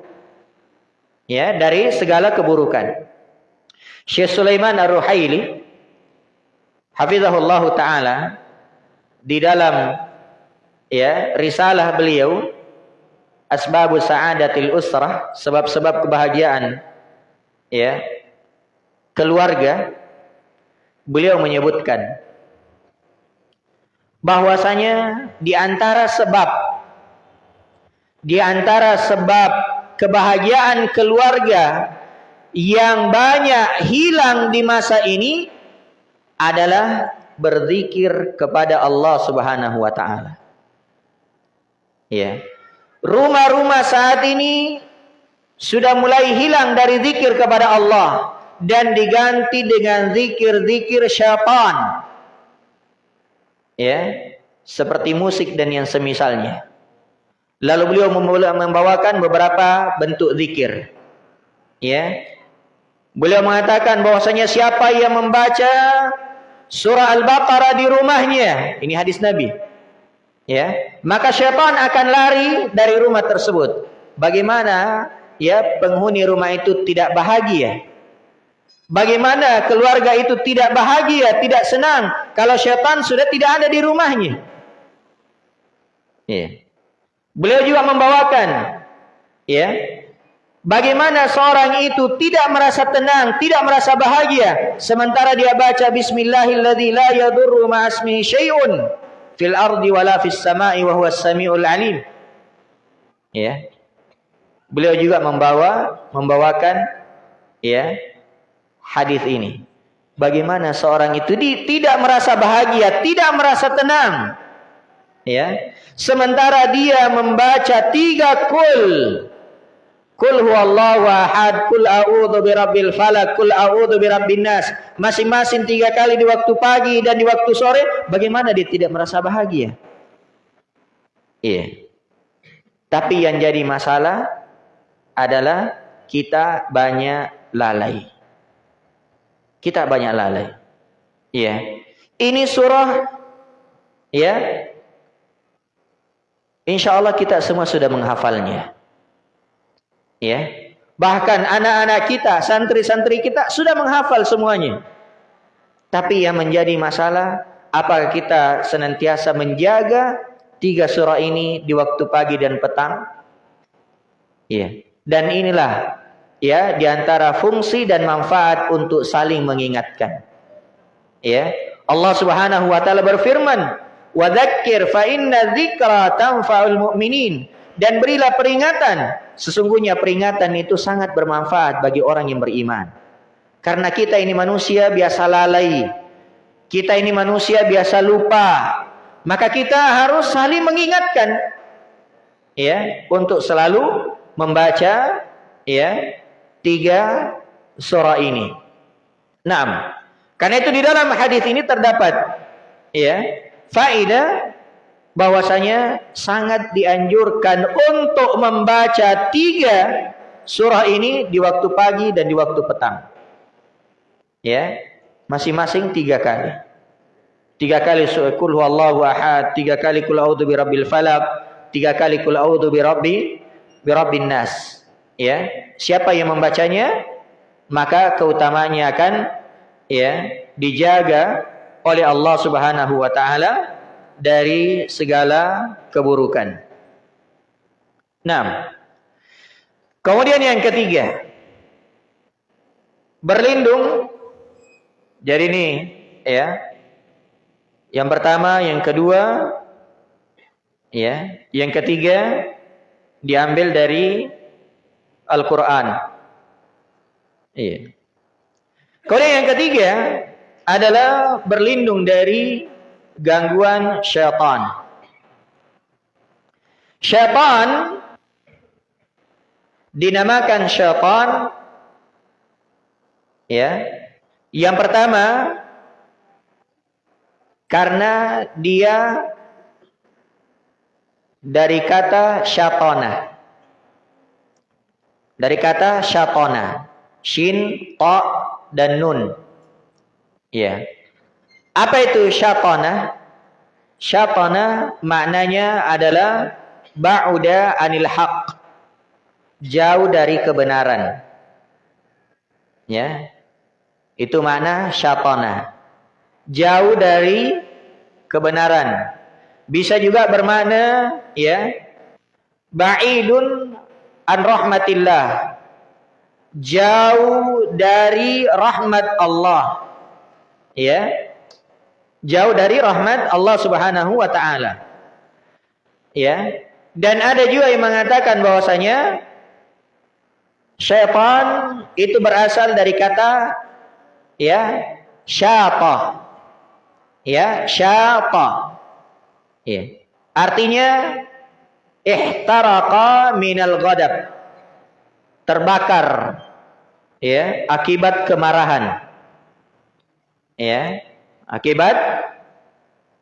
Ya, dari segala keburukan. Syekh Sulaiman Ar-Ruhaili hafizahullah taala di dalam ya risalah beliau Asbabus Sa'adatil Usrah, sebab-sebab kebahagiaan ya keluarga beliau menyebutkan bahwasanya di antara sebab di antara sebab kebahagiaan keluarga yang banyak hilang di masa ini adalah berzikir kepada Allah Subhanahu wa taala. Ya. Rumah-rumah saat ini sudah mulai hilang dari zikir kepada Allah dan diganti dengan zikir-zikir syaitan. Ya, seperti musik dan yang semisalnya. Lalu beliau membawakan beberapa bentuk zikir. Ya. Beliau mengatakan bahwasanya siapa yang membaca surah Al-Baqarah di rumahnya, ini hadis Nabi. Ya, maka syaitan akan lari dari rumah tersebut. Bagaimana ya penghuni rumah itu tidak bahagia? Bagaimana keluarga itu tidak bahagia, tidak senang kalau syaitan sudah tidak ada di rumahnya? Ya. Beliau juga membawakan ya Bagaimana seorang itu tidak merasa tenang, tidak merasa bahagia sementara dia baca bismillahilladzi la yadurru ma'asmihi syai'un fil ardi wala fis sama'i wa huwas samiul alim. Ya. Beliau juga membawa membawakan ya hadis ini. Bagaimana seorang itu di, tidak merasa bahagia, tidak merasa tenang. Ya. Sementara dia membaca tiga kul Kul huwallahu ahad, kul a'udzu birabbil falak, kul a'udzu birabbin nas. Masing-masing tiga kali di waktu pagi dan di waktu sore, bagaimana dia tidak merasa bahagia? Iya. Tapi yang jadi masalah adalah kita banyak lalai. Kita banyak lalai. Iya. Ini surah ya. Insya Allah kita semua sudah menghafalnya. Ya. Bahkan anak-anak kita, santri-santri kita sudah menghafal semuanya. Tapi yang menjadi masalah, apakah kita senantiasa menjaga tiga surah ini di waktu pagi dan petang? Ya. Dan inilah ya di antara fungsi dan manfaat untuk saling mengingatkan. Ya. Allah Subhanahu wa taala berfirman, "Wa fa inna dzikra tanfa'ul mu'minin." Dan berilah peringatan Sesungguhnya peringatan itu sangat bermanfaat bagi orang yang beriman. Karena kita ini manusia biasa lalai. Kita ini manusia biasa lupa. Maka kita harus saling mengingatkan. Ya, untuk selalu membaca ya tiga surah ini. Nah, karena itu di dalam hadis ini terdapat ya faedah bahwasanya sangat dianjurkan untuk membaca tiga surah ini di waktu pagi dan di waktu petang. Ya, masing-masing tiga kali. Tiga kali kul huwallahu ahad, tiga kali kul a'udzu birabbil falaq, tiga kali kul a'udzu birabbi birabbin nas. Ya, siapa yang membacanya maka keutamanya akan ya dijaga oleh Allah Subhanahu wa taala dari segala keburukan. Nah, kemudian yang ketiga, berlindung Jadi ini ya. Yang pertama, yang kedua, ya, yang ketiga diambil dari Al-Qur'an. Iya. Kemudian yang ketiga adalah berlindung dari gangguan syaitan. Syaitan dinamakan syaitan ya. Yang pertama karena dia dari kata syatona. Dari kata syatona. Shin, ta, dan nun. Ya. Apa itu syatana? Syatana maknanya adalah ba'uda anil haq. Jauh dari kebenaran. Ya. Itu makna syatana. Jauh dari kebenaran. Bisa juga bermakna ya ba'idun an rahmatillah jauh dari rahmat Allah. Ya. Jauh dari rahmat Allah Subhanahu wa taala. Ya. Dan ada juga yang mengatakan bahwasanya syaitan itu berasal dari kata ya syata. Ya, syata. Ya. Artinya ihtaraqa minal ghadab terbakar ya akibat kemarahan ya akibat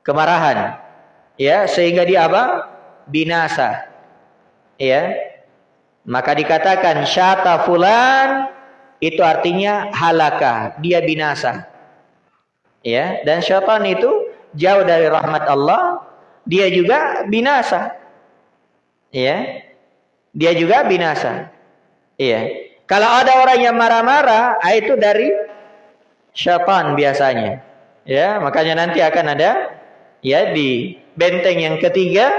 kemarahan. Ya sehingga dia apa? Binasa. Ya. Maka dikatakan syata fulan itu artinya halaka. Dia binasa. Ya. Dan syaitan itu jauh dari rahmat Allah. Dia juga binasa. Ya. Dia juga binasa. Iya. Kalau ada orang yang marah-marah, ah, itu dari syaitan biasanya. Ya, makanya nanti akan ada ya di benteng yang ketiga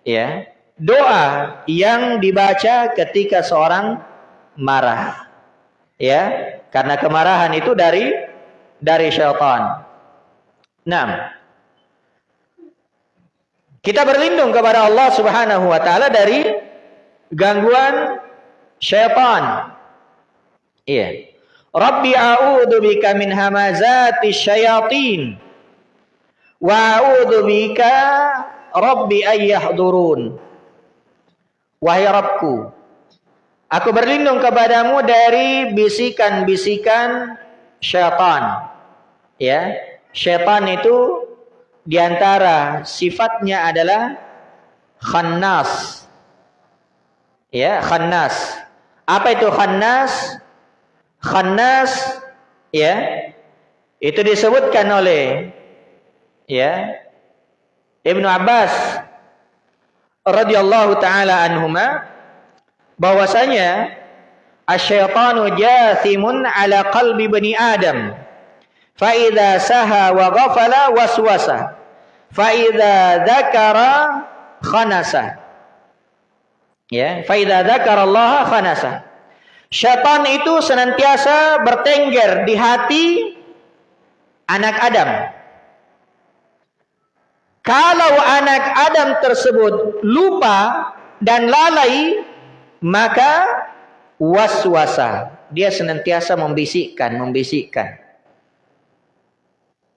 ya, doa yang dibaca ketika seorang marah. Ya, karena kemarahan itu dari dari syaitan. Nah, kita berlindung kepada Allah Subhanahu wa taala dari gangguan syaitan. Iya. Rabbi a'udzu bika min hamazati syayatin. Wa a'udzu bika Rabbi ayyahdurun. Wahai Rabbku, aku berlindung kepadamu dari bisikan-bisikan syaitan. Ya, syaitan itu di antara sifatnya adalah khannas. Ya, khannas. Apa itu khannas? Khannas ya. Itu disebutkan oleh ya Ibnu Abbas radhiyallahu taala anhuma bahwasanya asyaitanu jathimun ala qalbi bani Adam. Fa idza saha wa ghafala waswasa. Fa idza dzakara khanasa. Ya, faida dzakarallaha khanasa. Syaitan itu senantiasa bertengger di hati anak Adam. Kalau anak Adam tersebut lupa dan lalai, maka waswasa. Dia senantiasa membisikkan, membisikkan.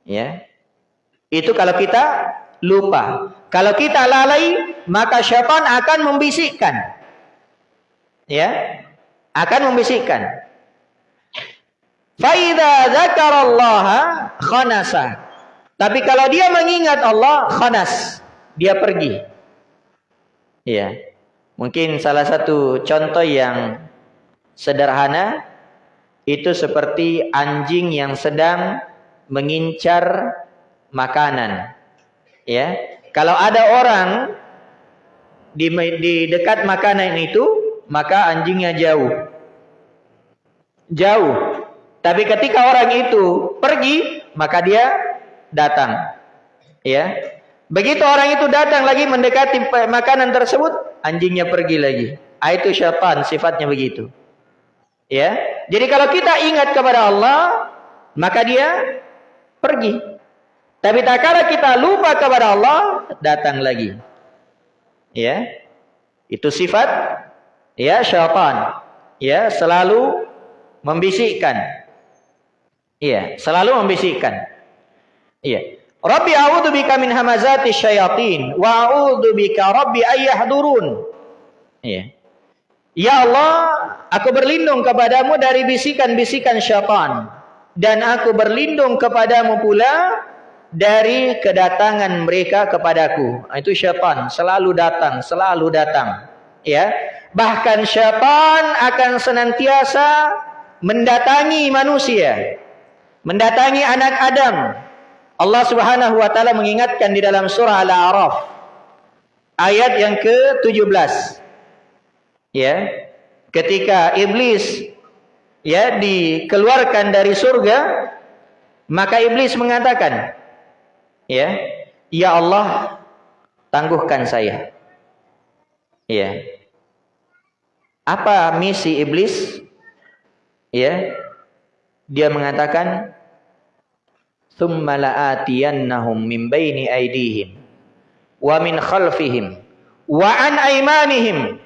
Ya. Itu kalau kita lupa. Kalau kita lalai, maka syaitan akan membisikkan. Ya, akan membisikkan. Faida zakarallaha khanasa. Tapi kalau dia mengingat Allah khanas, dia pergi. Ya. Mungkin salah satu contoh yang sederhana itu seperti anjing yang sedang mengincar makanan. Ya, kalau ada orang di, di dekat makanan itu, maka anjingnya jauh. Jauh. Tapi ketika orang itu pergi, maka dia datang. Ya. Begitu orang itu datang lagi mendekati makanan tersebut, anjingnya pergi lagi. Ah, itu syaitan sifatnya begitu. Ya. Jadi kalau kita ingat kepada Allah, maka dia pergi. Tapi tak kala kita lupa kepada Allah, datang lagi. Ya. Itu sifat ya syaitan. Ya, selalu membisikkan. Iya, selalu membisikkan. Iya. Rabbi a'udzu bika min hamazati syayatin wa a'udzu bika rabbi ayyahdurun. Iya. Ya Allah, aku berlindung kepadamu dari bisikan-bisikan syaitan dan aku berlindung kepadamu pula dari kedatangan mereka kepadaku. Nah, itu syaitan selalu datang, selalu datang. Ya. Bahkan syaitan akan senantiasa mendatangi manusia. Mendatangi anak Adam. Allah Subhanahu wa taala mengingatkan di dalam surah Al-A'raf ayat yang ke-17. Ya. Ketika iblis ya dikeluarkan dari surga, maka iblis mengatakan, ya, ya Allah, tangguhkan saya. Ya. Apa misi iblis? Ya. Dia mengatakan, "Tsumma la'atiyannahum min baini aydihim wa min khalfihim wa an aymanihim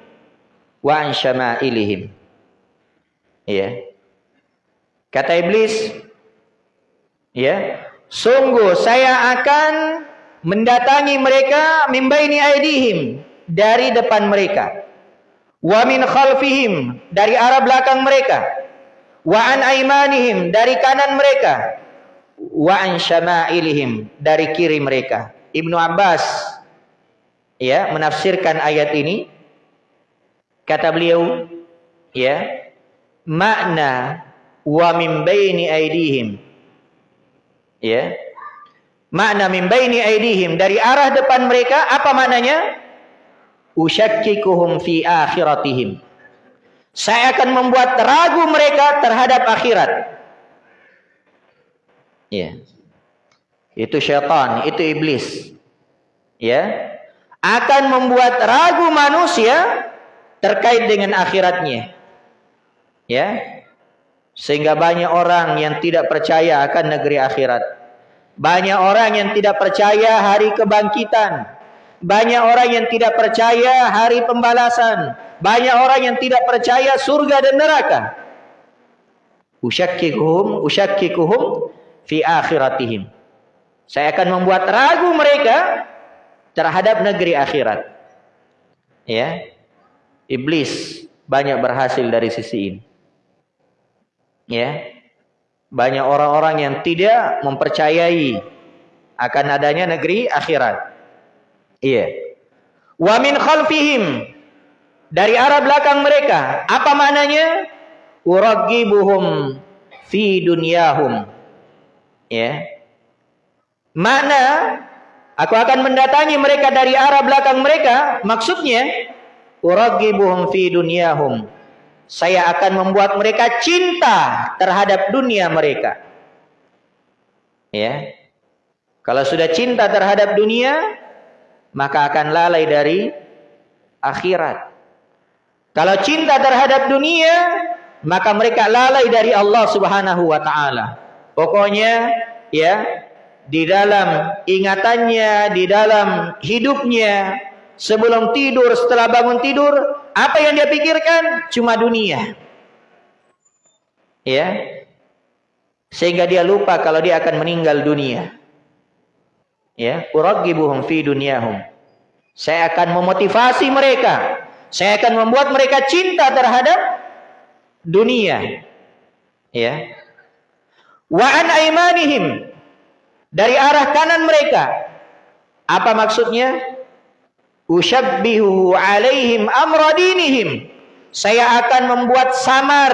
wa an syama'ilihim." Ya. Kata iblis, ya, sungguh saya akan mendatangi mereka min baini aydihim dari depan mereka wa min khalfihim dari arah belakang mereka. Wa an aimanihim dari kanan mereka. Wa an syama'ilihim dari kiri mereka. Ibnu Abbas ya menafsirkan ayat ini. Kata beliau ya makna wa min baini aidihim. Ya. Makna min baini aidihim dari arah depan mereka apa maknanya usyakkikuhum fi akhiratihim. Saya akan membuat ragu mereka terhadap akhirat. Ya. Itu syaitan, itu iblis. Ya. Akan membuat ragu manusia terkait dengan akhiratnya. Ya. Sehingga banyak orang yang tidak percaya akan negeri akhirat. Banyak orang yang tidak percaya hari kebangkitan. Banyak orang yang tidak percaya hari pembalasan. Banyak orang yang tidak percaya surga dan neraka. Usyakkikuhum, usyakkikuhum fi akhiratihim. Saya akan membuat ragu mereka terhadap negeri akhirat. Ya. Iblis banyak berhasil dari sisi ini. Ya. Banyak orang-orang yang tidak mempercayai akan adanya negeri akhirat. Iya. Wa min khalfihim dari arah belakang mereka. Apa maknanya? Uragibuhum fi dunyahum. Ya. Mana aku akan mendatangi mereka dari arah belakang mereka, maksudnya uragibuhum fi dunyahum. Saya akan membuat mereka cinta terhadap dunia mereka. Ya. Kalau sudah cinta terhadap dunia, maka akan lalai dari akhirat. Kalau cinta terhadap dunia, maka mereka lalai dari Allah Subhanahu wa taala. Pokoknya ya, di dalam ingatannya, di dalam hidupnya, sebelum tidur, setelah bangun tidur, apa yang dia pikirkan? Cuma dunia. Ya. Sehingga dia lupa kalau dia akan meninggal dunia. Ya, uragibuhum fi dunyahum. Saya akan memotivasi mereka. Saya akan membuat mereka cinta terhadap dunia. Ya. Wa an aimanihim dari arah kanan mereka. Apa maksudnya? Usyabbihu alaihim amra dinihim. Saya akan membuat samar.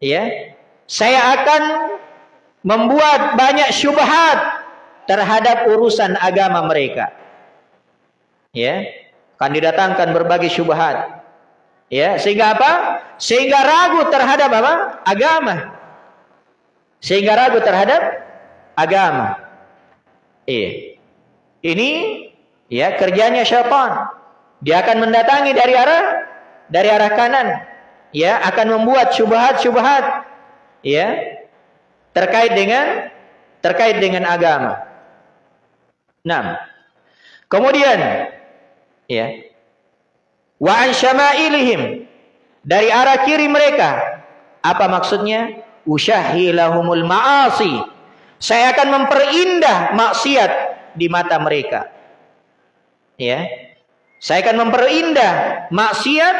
Ya. Saya akan membuat banyak syubhat terhadap urusan agama mereka. Ya, akan didatangkan berbagai syubhat. Ya, sehingga apa? Sehingga ragu terhadap apa? Agama. Sehingga ragu terhadap agama. Iya. Ini ya kerjanya syaitan. Dia akan mendatangi dari arah dari arah kanan. Ya, akan membuat syubhat-syubhat. Ya. terkait dengan terkait dengan agama. Nah, kemudian ya wa an syama'ilihim dari arah kiri mereka apa maksudnya? Usyahilahumul ma'asi. Saya akan memperindah maksiat di mata mereka. Ya saya akan memperindah maksiat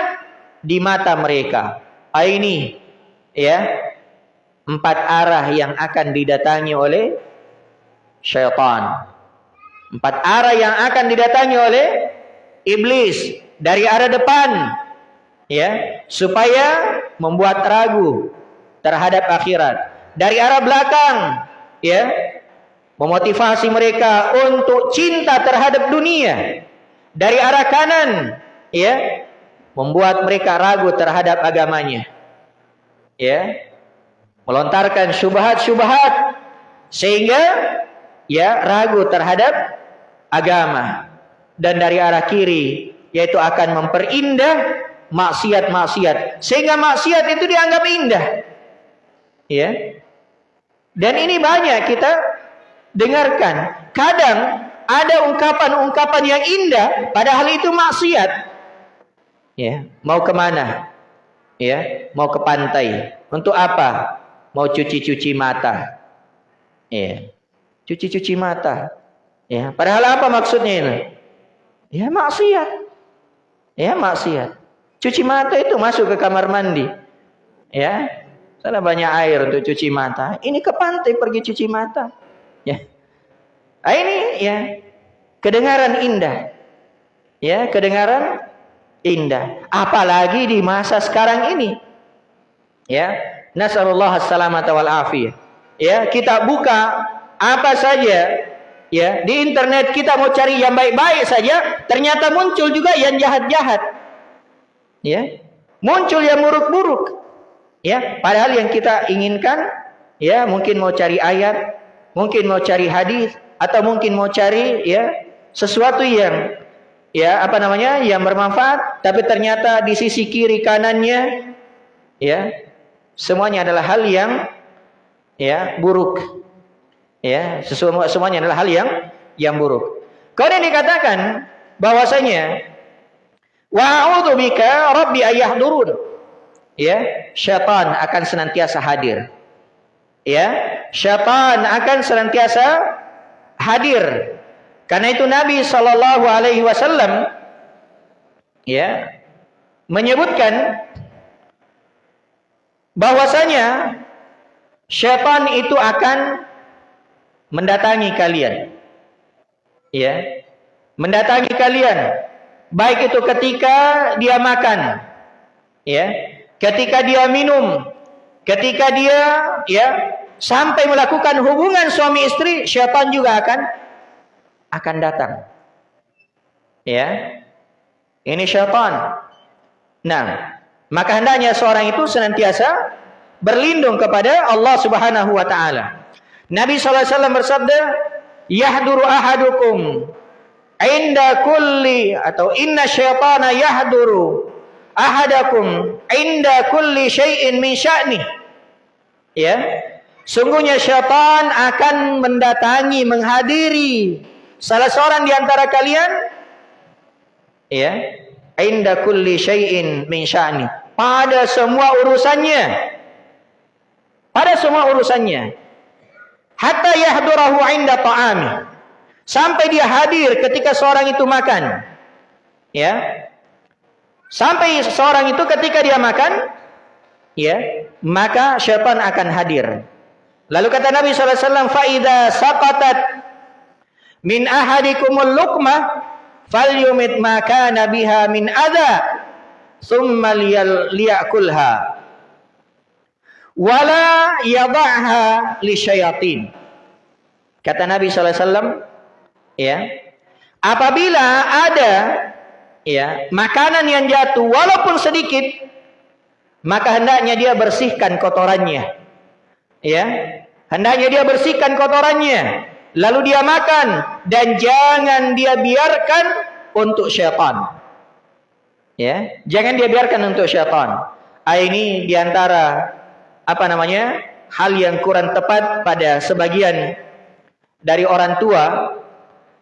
di mata mereka. Ah, ini ya empat arah yang akan didatangi oleh syaitan empat arah yang akan didatangi oleh iblis dari arah depan ya supaya membuat ragu terhadap akhirat. Dari arah belakang ya memotivasi mereka untuk cinta terhadap dunia. Dari arah kanan ya membuat mereka ragu terhadap agamanya. Ya melontarkan syubhat-syubhat sehingga ya ragu terhadap agama dan dari arah kiri yaitu akan memperindah maksiat-maksiat sehingga maksiat itu dianggap indah. Ya. Dan ini banyak kita dengarkan. Kadang ada ungkapan-ungkapan yang indah padahal itu maksiat. Ya, mau ke mana? Ya, mau ke pantai. Untuk apa? Mau cuci-cuci mata. Ya. Cuci-cuci mata. Ya, padahal apa maksudnya ini? Ya maksiat. Ya maksiat. Cuci mata itu masuk ke kamar mandi. Ya. Sana banyak air untuk cuci mata. Ini ke pantai pergi cuci mata. Ya. Nah, ini ya kedengaran indah. Ya, kedengaran indah. Apalagi di masa sekarang ini. Ya. Nasallallahu assalamata wal afiyah. Ya, kita buka apa saja ya di internet kita mau cari yang baik-baik saja ternyata muncul juga yang jahat-jahat ya. Muncul yang buruk-buruk ya. Padahal yang kita inginkan ya mungkin mau cari ayat mungkin mau cari hadis atau mungkin mau cari ya sesuatu yang ya apa namanya yang bermanfaat tapi ternyata di sisi kiri kanannya ya semuanya adalah hal yang ya buruk Ya, sesuatu semuanya adalah hal yang yang buruk. Kemudian dikatakan bahwasanya wa bika rabbi ayahdurun. Ya, syaitan akan senantiasa hadir. Ya, syaitan akan senantiasa hadir. Karena itu Nabi sallallahu alaihi wasallam ya menyebutkan bahwasanya syaitan itu akan mendatangi kalian. Ya. Mendatangi kalian baik itu ketika dia makan, ya, ketika dia minum, ketika dia ya sampai melakukan hubungan suami istri, syaitan juga akan akan datang. Ya. Ini syaitan. Nah, maka hendaknya seorang itu senantiasa berlindung kepada Allah Subhanahu wa taala. Nabi SAW bersabda, Yahduru ahadukum inda kulli atau inna syaitana yahduru ahadakum inda kulli syai'in min sya'ni. Ya. Sungguhnya syaitan akan mendatangi, menghadiri salah seorang di antara kalian ya, inda kulli syai'in min sya'ni. Pada semua urusannya. Pada semua urusannya hatta yahdurahu inda ta'ami. Sampai dia hadir ketika seorang itu makan. Ya. Sampai seorang itu ketika dia makan ya maka syaitan akan hadir. Lalu kata Nabi SAW faida saqatat min ahadikumul luqmah falyumit maka nabiha min adha thumma liyakulha wala yadhaha li syayatin. Kata Nabi wasallam, ya. Apabila ada ya, makanan yang jatuh walaupun sedikit, maka hendaknya dia bersihkan kotorannya. Ya. Hendaknya dia bersihkan kotorannya, lalu dia makan dan jangan dia biarkan untuk syaitan. Ya, jangan dia biarkan untuk syaitan. Ah, ini di antara apa namanya hal yang kurang tepat pada sebagian dari orang tua.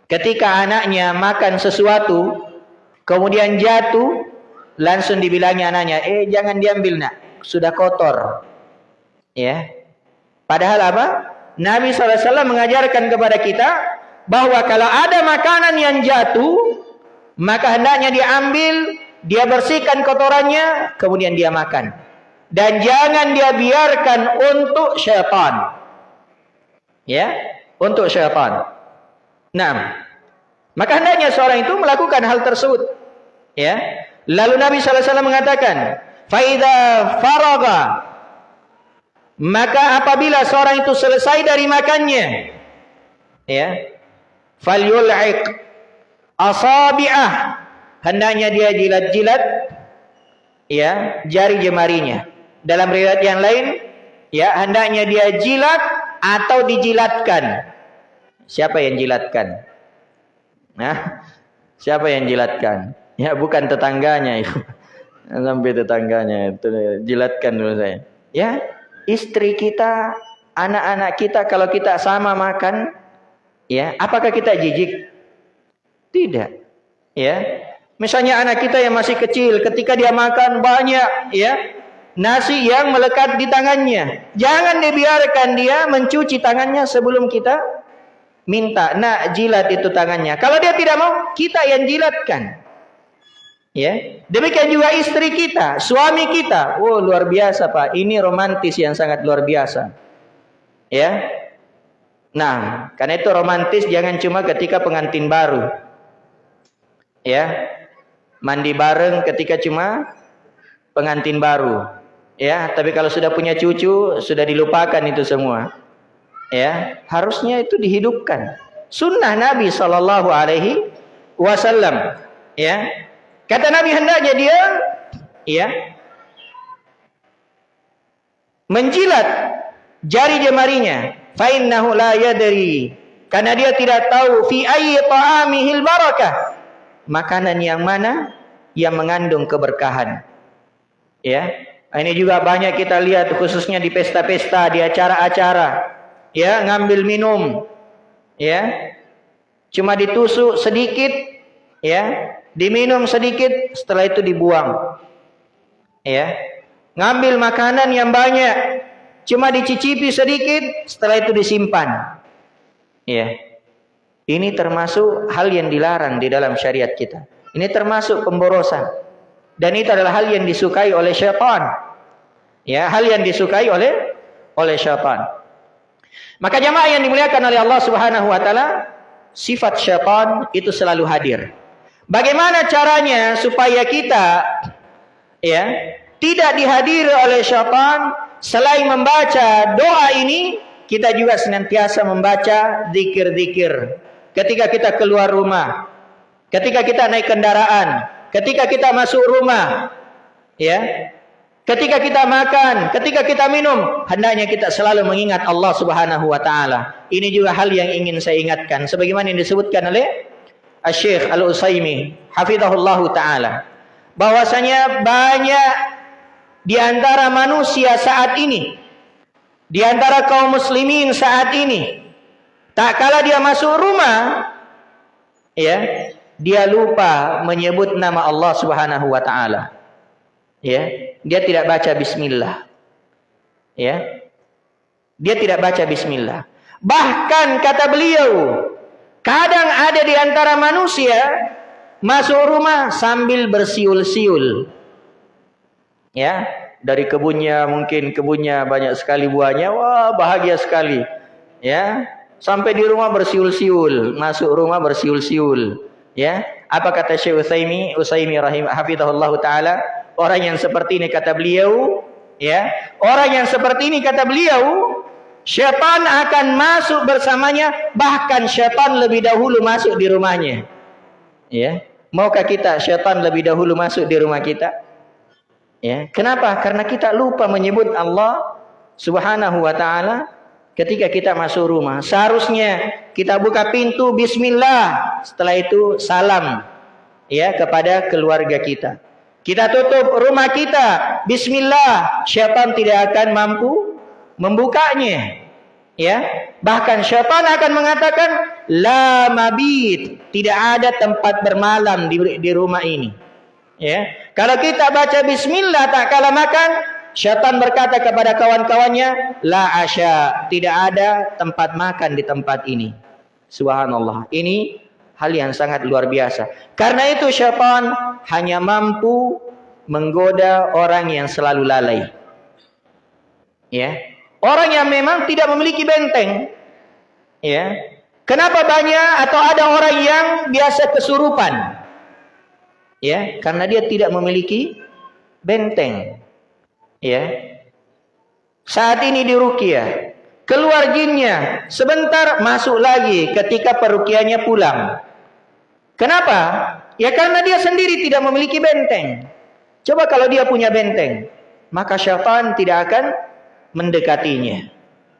Ketika anaknya makan sesuatu kemudian jatuh langsung dibilangi anaknya eh jangan diambil nak. Sudah kotor. Ya. Padahal apa? Nabi SAW mengajarkan kepada kita bahwa kalau ada makanan yang jatuh maka hendaknya diambil dia bersihkan kotorannya kemudian dia makan dan jangan dia biarkan untuk syaitan. Ya, untuk syaitan. Nah, maka hendaknya seorang itu melakukan hal tersebut. Ya. Lalu Nabi sallallahu alaihi wasallam mengatakan, "Faida faraga" Maka apabila seorang itu selesai dari makannya, ya, falyul'iq asabi'ah hendaknya dia jilat-jilat ya jari jemarinya dalam riwayat yang lain, ya hendaknya dia jilat atau dijilatkan. Siapa yang jilatkan? Nah, siapa yang jilatkan? Ya bukan tetangganya itu. (laughs) Sampai tetangganya itu jilatkan dulu saya. Ya, istri kita, anak-anak kita kalau kita sama makan, ya, apakah kita jijik? Tidak. Ya. Misalnya anak kita yang masih kecil ketika dia makan banyak, ya, nasi yang melekat di tangannya. Jangan dibiarkan dia mencuci tangannya sebelum kita minta. Nak jilat itu tangannya. Kalau dia tidak mau, kita yang jilatkan. Ya, demikian juga istri kita, suami kita. Oh, luar biasa, Pak. Ini romantis yang sangat luar biasa. Ya. Nah, karena itu romantis jangan cuma ketika pengantin baru. Ya. Mandi bareng ketika cuma pengantin baru. Ya, tapi kalau sudah punya cucu, sudah dilupakan itu semua. Ya, harusnya itu dihidupkan. Sunnah Nabi Shallallahu Alaihi Wasallam. Ya, kata Nabi hendaknya dia, ya, menjilat jari jemarinya. Fa'innahu la yadri. Karena dia tidak tahu fi ayyi ta'amihil barakah. Makanan yang mana yang mengandung keberkahan. Ya, ini juga banyak kita lihat khususnya di pesta-pesta, di acara-acara. Ya, ngambil minum. Ya. Cuma ditusuk sedikit, ya, diminum sedikit, setelah itu dibuang. Ya. Ngambil makanan yang banyak, cuma dicicipi sedikit, setelah itu disimpan. Ya. Ini termasuk hal yang dilarang di dalam syariat kita. Ini termasuk pemborosan. Dan itu adalah hal yang disukai oleh syaitan. Ya, hal yang disukai oleh oleh syaitan. Maka jamaah yang dimuliakan oleh Allah Subhanahu wa taala, sifat syaitan itu selalu hadir. Bagaimana caranya supaya kita ya, tidak dihadiri oleh syaitan selain membaca doa ini, kita juga senantiasa membaca zikir-zikir. Ketika kita keluar rumah, ketika kita naik kendaraan, ketika kita masuk rumah, ya, Ketika kita makan, ketika kita minum, hendaknya kita selalu mengingat Allah Subhanahu wa taala. Ini juga hal yang ingin saya ingatkan sebagaimana yang disebutkan oleh Syekh Al-Utsaimin hafizahullah taala. Bahwasanya banyak di antara manusia saat ini, di antara kaum muslimin saat ini, tak kala dia masuk rumah, ya, dia lupa menyebut nama Allah Subhanahu wa taala ya. Dia tidak baca bismillah. Ya. Dia tidak baca bismillah. Bahkan kata beliau kadang ada di antara manusia masuk rumah sambil bersiul-siul. Ya. Dari kebunnya mungkin kebunnya banyak sekali buahnya wah bahagia sekali. Ya. Sampai di rumah bersiul-siul masuk rumah bersiul-siul. Ya. Apa kata Syekh Utsaimin Utsaimin rahim hafizahullah taala Orang yang seperti ini kata beliau, ya. Orang yang seperti ini kata beliau, syaitan akan masuk bersamanya, bahkan syaitan lebih dahulu masuk di rumahnya. Ya. Maukah kita syaitan lebih dahulu masuk di rumah kita? Ya. Kenapa? Karena kita lupa menyebut Allah Subhanahu wa taala ketika kita masuk rumah. Seharusnya kita buka pintu bismillah, setelah itu salam ya kepada keluarga kita. Kita tutup rumah kita. Bismillah. Syaitan tidak akan mampu membukanya. Ya, bahkan syaitan akan mengatakan la mabit, tidak ada tempat bermalam di, di rumah ini. Ya, kalau kita baca bismillah tak kalah makan, syaitan berkata kepada kawan-kawannya, la asya, tidak ada tempat makan di tempat ini. Subhanallah. Ini hal yang sangat luar biasa. Karena itu syaitan hanya mampu menggoda orang yang selalu lalai. Ya, Orang yang memang tidak memiliki benteng. Ya. Kenapa banyak atau ada orang yang biasa kesurupan? Ya, karena dia tidak memiliki benteng. Ya. Saat ini di rukia, keluar jinnya, sebentar masuk lagi ketika perukiannya pulang. Kenapa? Ya karena dia sendiri tidak memiliki benteng. Coba kalau dia punya benteng, maka syaitan tidak akan mendekatinya.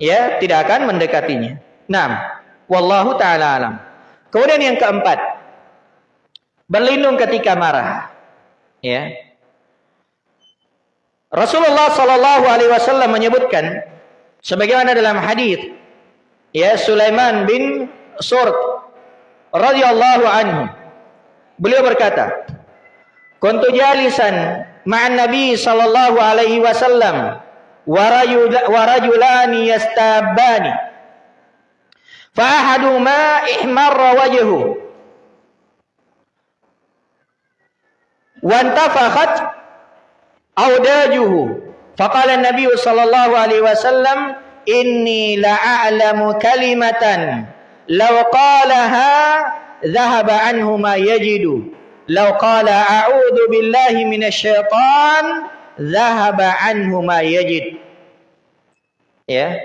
Ya, tidak akan mendekatinya. Nah, wallahu taala alam. Kemudian yang keempat, berlindung ketika marah. Ya. Rasulullah sallallahu alaihi wasallam menyebutkan sebagaimana dalam hadis ya Sulaiman bin Surd radhiyallahu anhu beliau berkata kuntu jalisan ma'an nabi sallallahu alaihi wasallam warajulani yastabani fa ahaduhuma ihmarra wajhu wantafakhat audajuhu faqala an-nabiy sallallahu alaihi wasallam inni la'alamu kalimatan law qalaha dhahaba anhu yajidu law qala a'udzu billahi minasy syaitan zahaba anhu yajid. Ya.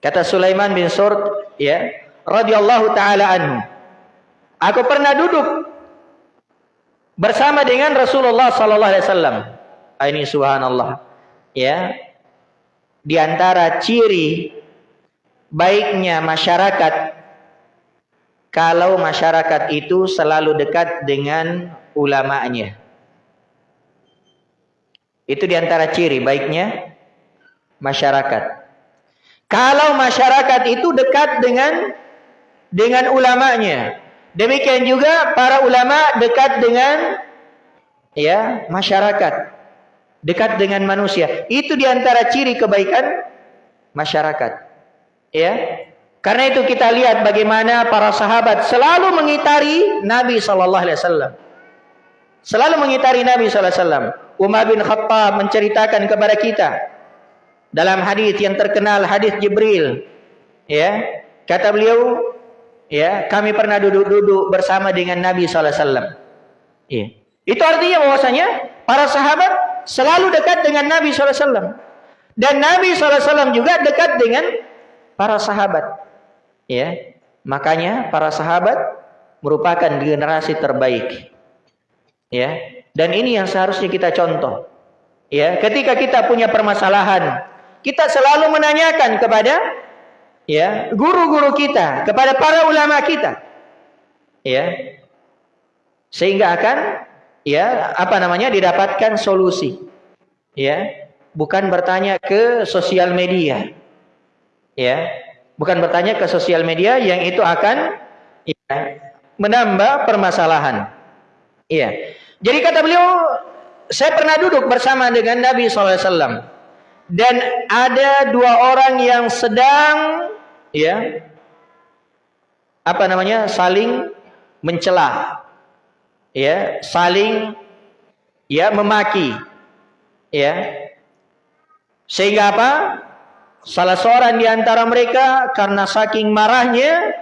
Kata Sulaiman bin Surd, ya, radhiyallahu taala anhu. Aku pernah duduk bersama dengan Rasulullah sallallahu alaihi wasallam. Ini subhanallah. Ya. Di antara ciri baiknya masyarakat kalau masyarakat itu selalu dekat dengan ulamanya. Itu di antara ciri baiknya masyarakat. Kalau masyarakat itu dekat dengan dengan ulamanya. Demikian juga para ulama dekat dengan ya masyarakat. Dekat dengan manusia. Itu di antara ciri kebaikan masyarakat. Ya. Karena itu kita lihat bagaimana para sahabat selalu mengitari Nabi sallallahu alaihi wasallam. Selalu mengitari Nabi sallallahu alaihi wasallam. Umar bin Khattab menceritakan kepada kita dalam hadis yang terkenal hadis Jibril ya kata beliau ya kami pernah duduk-duduk bersama dengan Nabi sallallahu alaihi wasallam ya itu artinya bahwasanya para sahabat selalu dekat dengan Nabi wasallam dan Nabi wasallam juga dekat dengan para sahabat ya makanya para sahabat merupakan generasi terbaik ya dan ini yang seharusnya kita contoh. Ya, ketika kita punya permasalahan, kita selalu menanyakan kepada ya, guru-guru kita, kepada para ulama kita. Ya. Sehingga akan ya, apa namanya? didapatkan solusi. Ya. Bukan bertanya ke sosial media. Ya. Bukan bertanya ke sosial media yang itu akan ya, menambah permasalahan. Iya. Jadi kata beliau, saya pernah duduk bersama dengan Nabi SAW. Dan ada dua orang yang sedang, ya, apa namanya, saling mencela, ya, saling, ya, memaki, ya, sehingga apa? Salah seorang di antara mereka karena saking marahnya,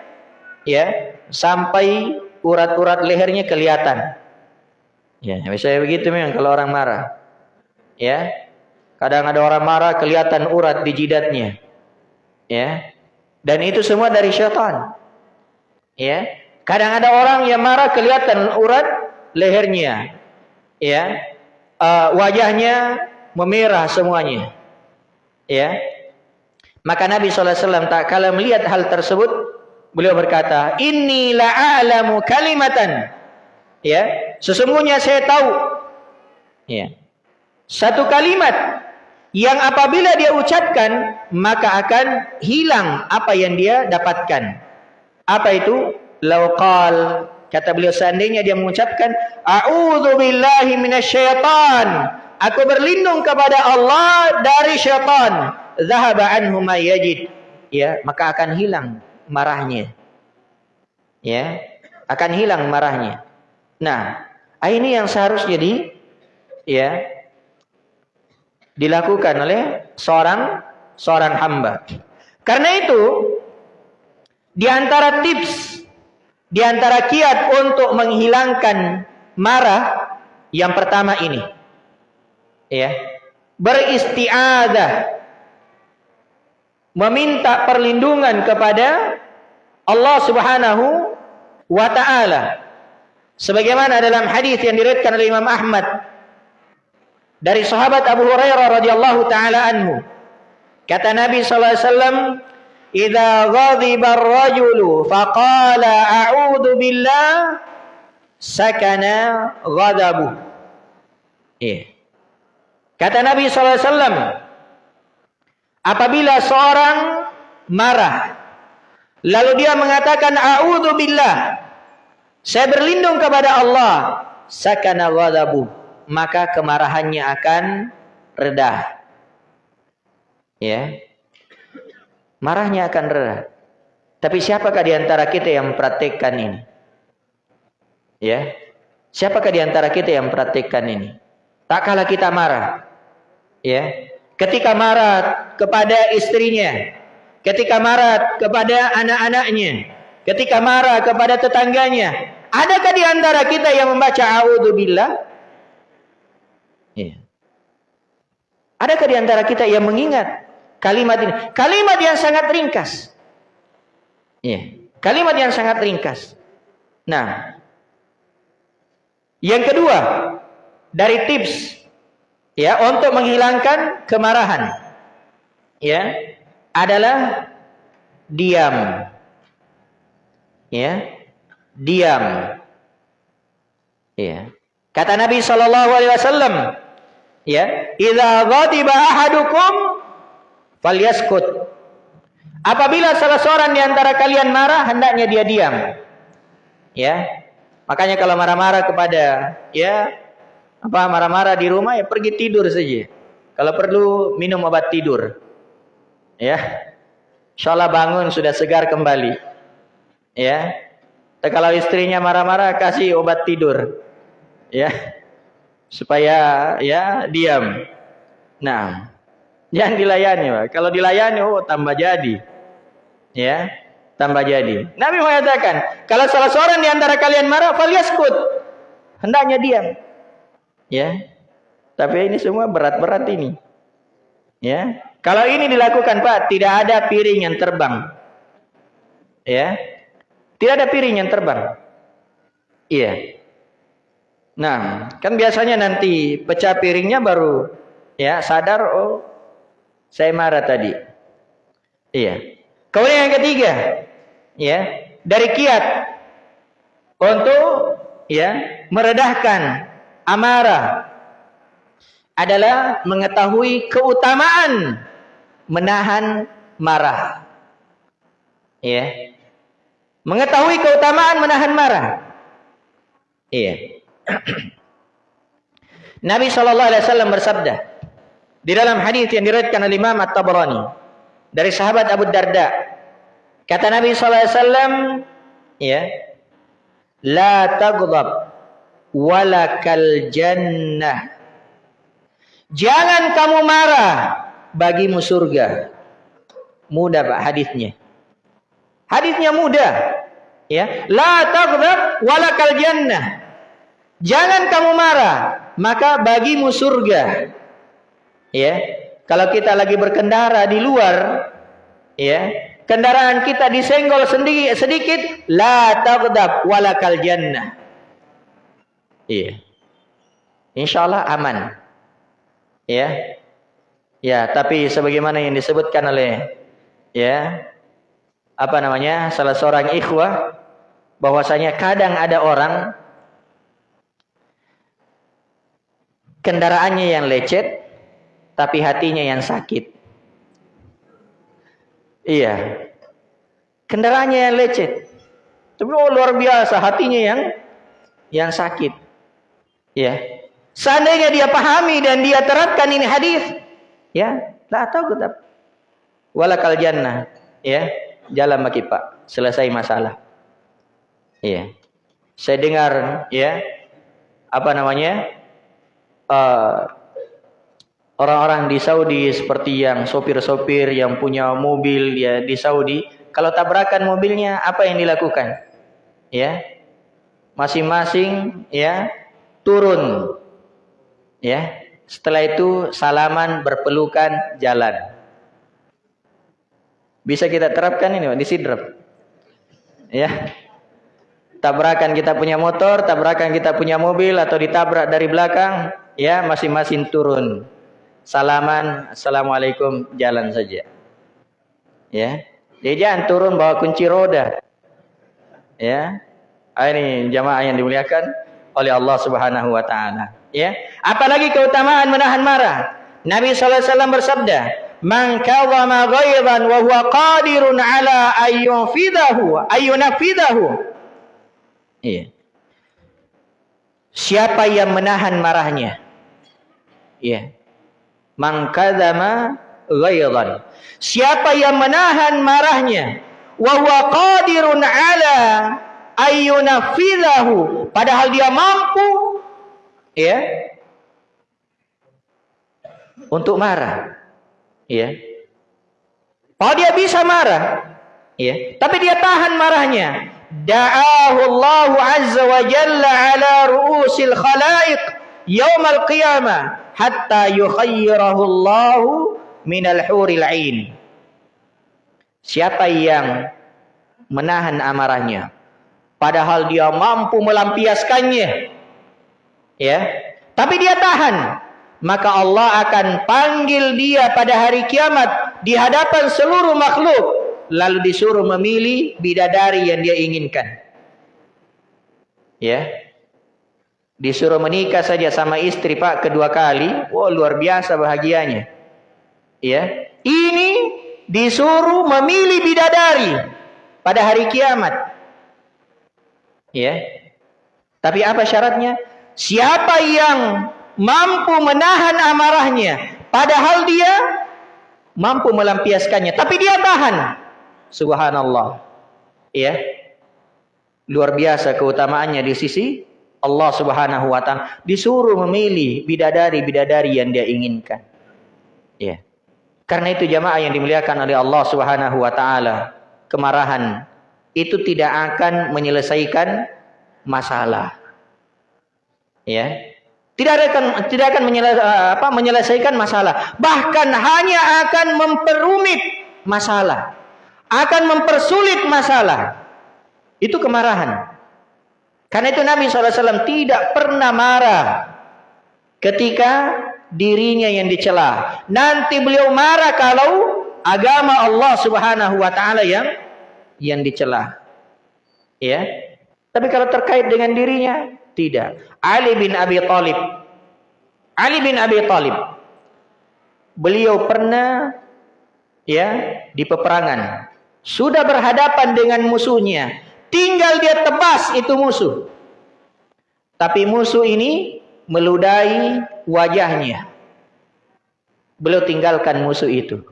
ya, sampai urat-urat lehernya kelihatan. Ya, misalnya begitu memang kalau orang marah. Ya. Kadang ada orang marah kelihatan urat di jidatnya. Ya. Dan itu semua dari syaitan. Ya. Kadang ada orang yang marah kelihatan urat lehernya. Ya. Uh, wajahnya memerah semuanya. Ya. Maka Nabi SAW tak kala melihat hal tersebut, beliau berkata, Inni la'alamu kalimatan Ya, sesungguhnya saya tahu. Ya. Satu kalimat yang apabila dia ucapkan maka akan hilang apa yang dia dapatkan. Apa itu? Lauqal kata beliau seandainya dia mengucapkan a'udzu billahi minasyaitan. Aku berlindung kepada Allah dari syaitan. Zahaba anhu ma yajid. Ya maka akan hilang marahnya. Ya akan hilang marahnya. Nah ini yang seharusnya di ya dilakukan oleh seorang seorang hamba. Karena itu di antara tips di antara kiat untuk menghilangkan marah yang pertama ini. Ya. Beristiadah meminta perlindungan kepada Allah Subhanahu wa taala. Sebagaimana dalam hadis yang diriwayatkan oleh Imam Ahmad dari sahabat Abu Hurairah radhiyallahu taala anhu. Kata Nabi sallallahu alaihi wasallam, "Idza ghadiba ar-rajulu faqala a'udzu billah sakana ghadabu." Iya. Kata Nabi sallallahu alaihi apabila seorang marah lalu dia mengatakan a'udzu billah, saya berlindung kepada Allah, sakana ghadabu maka kemarahannya akan reda. Ya. Marahnya akan reda. Tapi siapakah di antara kita yang mempraktikkan ini? Ya. Siapakah di antara kita yang mempraktikkan ini? Tak kala kita marah. Ya. Ketika marah kepada istrinya, ketika marah kepada anak-anaknya, ketika marah kepada tetangganya, adakah di antara kita yang membaca a'udzubillah? Iya. Adakah di antara kita yang mengingat kalimat ini? Kalimat yang sangat ringkas. Iya. Kalimat yang sangat ringkas. Nah, yang kedua dari tips ya untuk menghilangkan kemarahan ya adalah diam. Ya, diam. Ya. Kata Nabi sallallahu alaihi wasallam, ya idza ghadiba ahadukum falyaskut apabila salah seorang di antara kalian marah hendaknya dia diam. Ya. Makanya kalau marah-marah kepada ya apa marah-marah di rumah ya pergi tidur saja. Kalau perlu minum obat tidur. Ya. Insyaallah bangun sudah segar kembali. Ya. Kalau istrinya marah-marah kasih obat tidur. Ya. Supaya ya diam. Nah, jangan dilayani, Pak. Kalau dilayani, oh tambah jadi. Ya, tambah jadi. Nabi mengatakan, kalau salah seorang di antara kalian marah, falyaskut. Hendaknya diam. Ya. Tapi ini semua berat-berat ini. Ya. Kalau ini dilakukan, Pak, tidak ada piring yang terbang. Ya. Tidak ada piring yang terbang. Iya. Nah, kan biasanya nanti pecah piringnya baru ya sadar oh saya marah tadi. Iya. Kemudian yang ketiga, ya, dari kiat untuk ya meredahkan amarah adalah mengetahui keutamaan menahan marah. Ya. Mengetahui keutamaan menahan marah. Iya. (clears throat) Nabi Shallallahu Alaihi Wasallam bersabda di dalam hadis yang diriwayatkan oleh Imam At-Tabrani dari sahabat Abu Darda kata Nabi Shallallahu Alaihi Wasallam ya la taghdab walakal jannah. Jangan kamu marah bagimu surga. Mudah Pak hadisnya. Hadisnya mudah ya. La taghdab walakal jannah. Jangan kamu marah, maka bagimu surga. Ya. Kalau kita lagi berkendara di luar, ya, kendaraan kita disenggol sedikit, sedikit la taghdab walakal jannah. Iya. Insyaallah aman. Ya. Ya, tapi sebagaimana yang disebutkan oleh ya apa namanya salah seorang ikhwah bahwasanya kadang ada orang kendaraannya yang lecet, tapi hatinya yang sakit. Iya. Kendaraannya yang lecet. Tapi oh luar biasa hatinya yang yang sakit. Ya. Seandainya dia pahami dan dia terapkan ini hadis, ya, lah tahu tetap. Walakal jannah, ya, jalan bagi Pak, selesai masalah. Iya. Saya dengar, ya, apa namanya, uh, orang-orang di Saudi seperti yang sopir-sopir yang punya mobil ya di Saudi, kalau tabrakan mobilnya apa yang dilakukan? Ya, masing-masing ya turun. Ya setelah itu salaman berpelukan jalan. Bisa kita terapkan ini di sidrap? Ya tabrakan kita punya motor tabrakan kita punya mobil atau ditabrak dari belakang ya masing-masing turun salaman assalamualaikum jalan saja ya jadi jangan turun bawa kunci roda ya Ah, ini jamaah yang dimuliakan oleh Allah Subhanahu wa taala. Ya. Apalagi keutamaan menahan marah. Nabi sallallahu alaihi wasallam bersabda, "Man kadhama ghaidan wa qadirun ala ayyufidahu, ayyunafidahu." Iya. Siapa yang menahan marahnya? Iya. Man kadhama ghaidan. Siapa yang menahan marahnya wa huwa qadirun ala ayyunafidahu padahal dia mampu ya untuk marah ya. Oh dia bisa marah ya tapi dia tahan marahnya. Da'ahu Allah azza wa jalla ala ru'usil khalaiq yaumal qiyamah hatta yukhayyirahu Allah minal huril ain siapa yang menahan amarahnya Padahal dia mampu melampiaskannya. Ya. Tapi dia tahan. Maka Allah akan panggil dia pada hari kiamat di hadapan seluruh makhluk. Lalu disuruh memilih bidadari yang dia inginkan. Ya. Disuruh menikah saja sama istri Pak kedua kali. Wah luar biasa bahagianya. Ya. Ini disuruh memilih bidadari pada hari kiamat. Ya. Tapi apa syaratnya? Siapa yang mampu menahan amarahnya padahal dia mampu melampiaskannya tapi dia tahan. Subhanallah. Ya. Luar biasa keutamaannya di sisi Allah Subhanahu wa taala disuruh memilih bidadari-bidadari yang dia inginkan. Ya. Karena itu jamaah yang dimuliakan oleh Allah Subhanahu wa taala, kemarahan itu tidak akan menyelesaikan masalah. Ya. Tidak akan tidak akan apa, menyelesaikan masalah, bahkan hanya akan memperumit masalah. Akan mempersulit masalah. Itu kemarahan. Karena itu Nabi SAW tidak pernah marah ketika dirinya yang dicela. Nanti beliau marah kalau agama Allah Subhanahu wa taala yang yang dicela. Ya. Tapi kalau terkait dengan dirinya tidak. Ali bin Abi Thalib. Ali bin Abi Thalib. Beliau pernah ya di peperangan. Sudah berhadapan dengan musuhnya. Tinggal dia tebas itu musuh. Tapi musuh ini meludahi wajahnya. Beliau tinggalkan musuh itu.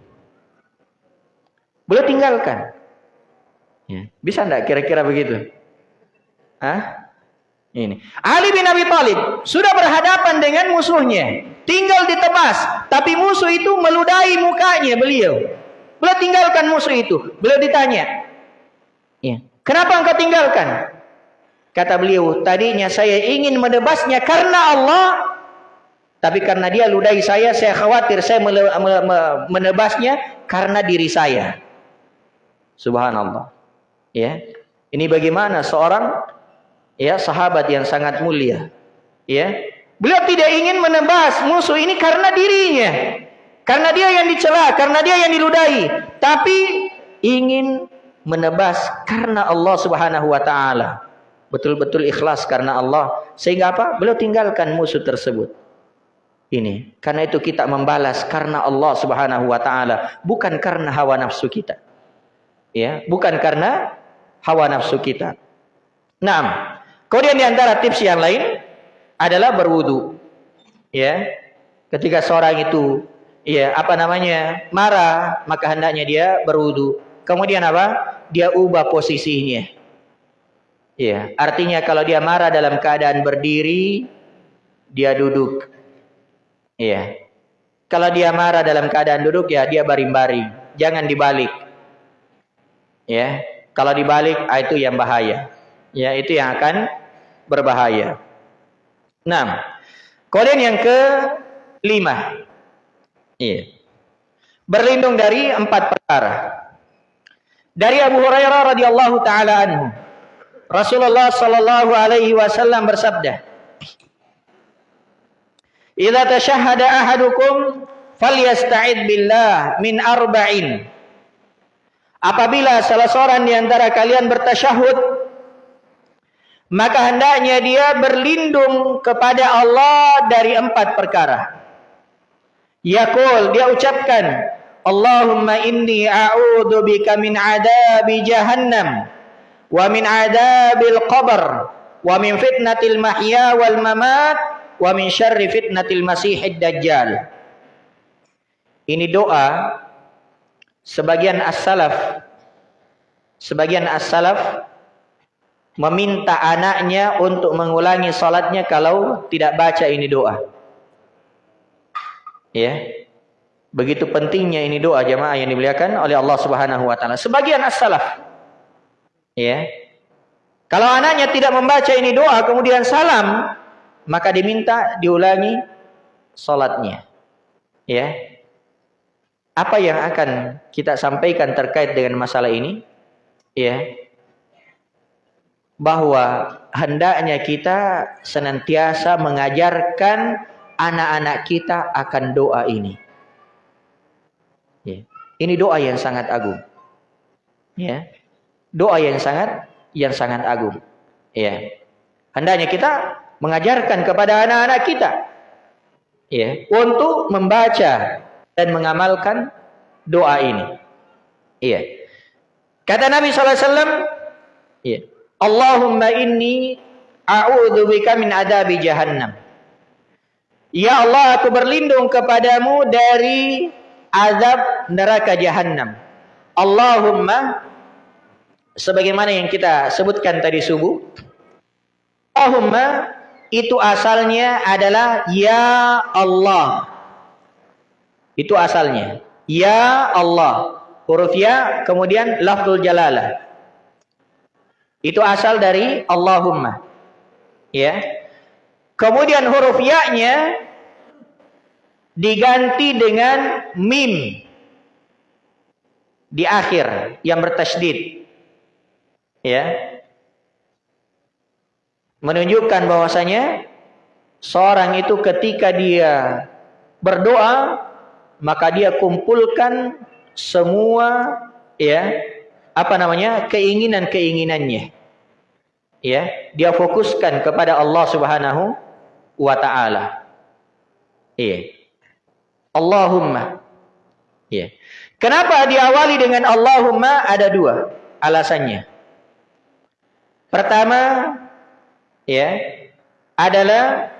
Beliau tinggalkan. Ya. Bisa enggak kira-kira begitu? Hah? Ini. Ali bin Abi Thalib sudah berhadapan dengan musuhnya. Tinggal ditebas. Tapi musuh itu meludahi mukanya beliau. Beliau tinggalkan musuh itu. Beliau ditanya. Kenapa engkau tinggalkan? Kata beliau, tadinya saya ingin menebasnya karena Allah. Tapi karena dia ludahi saya, saya khawatir saya menebasnya karena diri saya. Subhanallah. Ya. Ini bagaimana seorang ya sahabat yang sangat mulia. Ya. Beliau tidak ingin menebas musuh ini karena dirinya. Karena dia yang dicela, karena dia yang diludahi, tapi ingin menebas karena Allah Subhanahu wa taala. Betul-betul ikhlas karena Allah. Sehingga apa? Beliau tinggalkan musuh tersebut. ini. Karena itu kita membalas karena Allah Subhanahu wa taala, bukan karena hawa nafsu kita. Ya, bukan karena hawa nafsu kita. Nah, kemudian di antara tips yang lain adalah berwudu. Ya. Ketika seorang itu ya, apa namanya? marah, maka hendaknya dia berwudu. Kemudian apa? Dia ubah posisinya. Ya, artinya kalau dia marah dalam keadaan berdiri, dia duduk. Iya. Kalau dia marah dalam keadaan duduk ya dia baring-baring, jangan dibalik. Ya. Kalau dibalik ah, itu yang bahaya. Ya, itu yang akan berbahaya. Nah, kemudian yang ke lima. Iya. Berlindung dari empat perkara. Dari Abu Hurairah radhiyallahu taala anhu. Rasulullah sallallahu alaihi wasallam bersabda, Idza tashahhada ahadukum falyasta'id billah min arba'in. Apabila salah seorang di antara kalian bertasyahud maka hendaknya dia berlindung kepada Allah dari empat perkara. Yaqul dia ucapkan Allahumma inni a'udzu bika min adabi jahannam wa min adabil qabr wa min fitnatil mahya wal mamat wa min syarri fitnatil masihid dajjal. Ini doa sebagian as-salaf sebagian as-salaf meminta anaknya untuk mengulangi salatnya kalau tidak baca ini doa. Ya. Begitu pentingnya ini doa jemaah yang dimuliakan oleh Allah Subhanahu wa taala. Sebagian as-salaf ya. Kalau anaknya tidak membaca ini doa kemudian salam, maka diminta diulangi salatnya. Ya. Apa yang akan kita sampaikan terkait dengan masalah ini? Ya. Bahwa hendaknya kita senantiasa mengajarkan anak-anak kita akan doa ini. Ya. Ini doa yang sangat agung. Ya. Doa yang sangat yang sangat agung. Ya. Hendaknya kita mengajarkan kepada anak-anak kita ya untuk membaca dan mengamalkan doa ini. Iya. Kata Nabi sallallahu alaihi wasallam, iya. Allahumma inni a'udzubika min adabi jahannam. Ya Allah, aku berlindung kepadamu dari azab neraka jahanam. Allahumma sebagaimana yang kita sebutkan tadi subuh. Allahumma itu asalnya adalah ya Allah. Itu asalnya. Ya Allah. Huruf ya kemudian lafzul jalalah. Itu asal dari Allahumma. Ya. Kemudian huruf ya-nya diganti dengan mim. Di akhir yang bertasydid. Ya. Menunjukkan bahwasanya seorang itu ketika dia berdoa maka dia kumpulkan semua ya apa namanya keinginan-keinginannya. Ya dia fokuskan kepada Allah Subhanahu wa taala. Iya Allahumma. Ya kenapa diawali dengan Allahumma? Ada dua alasannya. Pertama ya adalah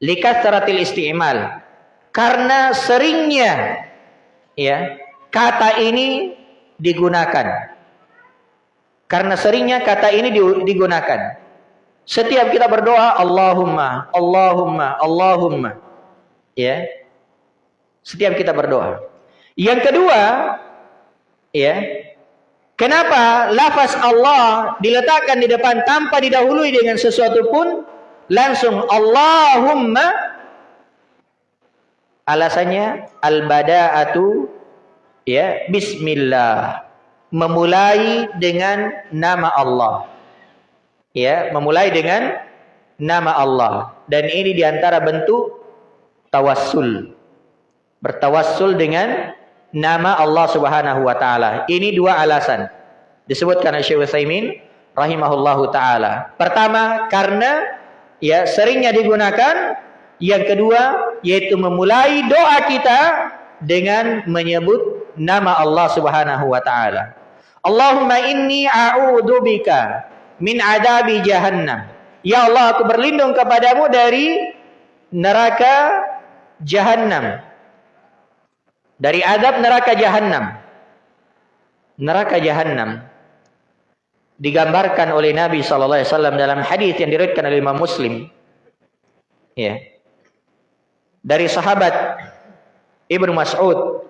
likasratil isti'mal. Karena seringnya ya kata ini digunakan. Karena seringnya kata ini digunakan. Setiap kita berdoa Allahumma Allahumma Allahumma. Ya setiap kita berdoa. Yang kedua ya Kenapa lafaz Allah diletakkan di depan tanpa didahului dengan sesuatu pun? Langsung Allahumma alasannya al-bada'atu ya bismillah memulai dengan nama Allah. Ya memulai dengan nama Allah. Dan ini di antara bentuk tawassul bertawassul dengan nama Allah Subhanahu wa taala. Ini dua alasan. Disebutkan oleh Syekh Utsaimin rahimahullahu taala. Pertama, karena ya seringnya digunakan Yang kedua yaitu memulai doa kita dengan menyebut nama Allah Subhanahu wa taala. Allahumma inni a'udzubika min adabi jahannam. Ya Allah, aku berlindung kepadamu dari neraka jahannam. Dari adab neraka jahannam. Neraka jahannam digambarkan oleh Nabi sallallahu alaihi wasallam dalam hadis yang diriwayatkan oleh Imam Muslim. Ya. Dari sahabat Ibnu Mas'ud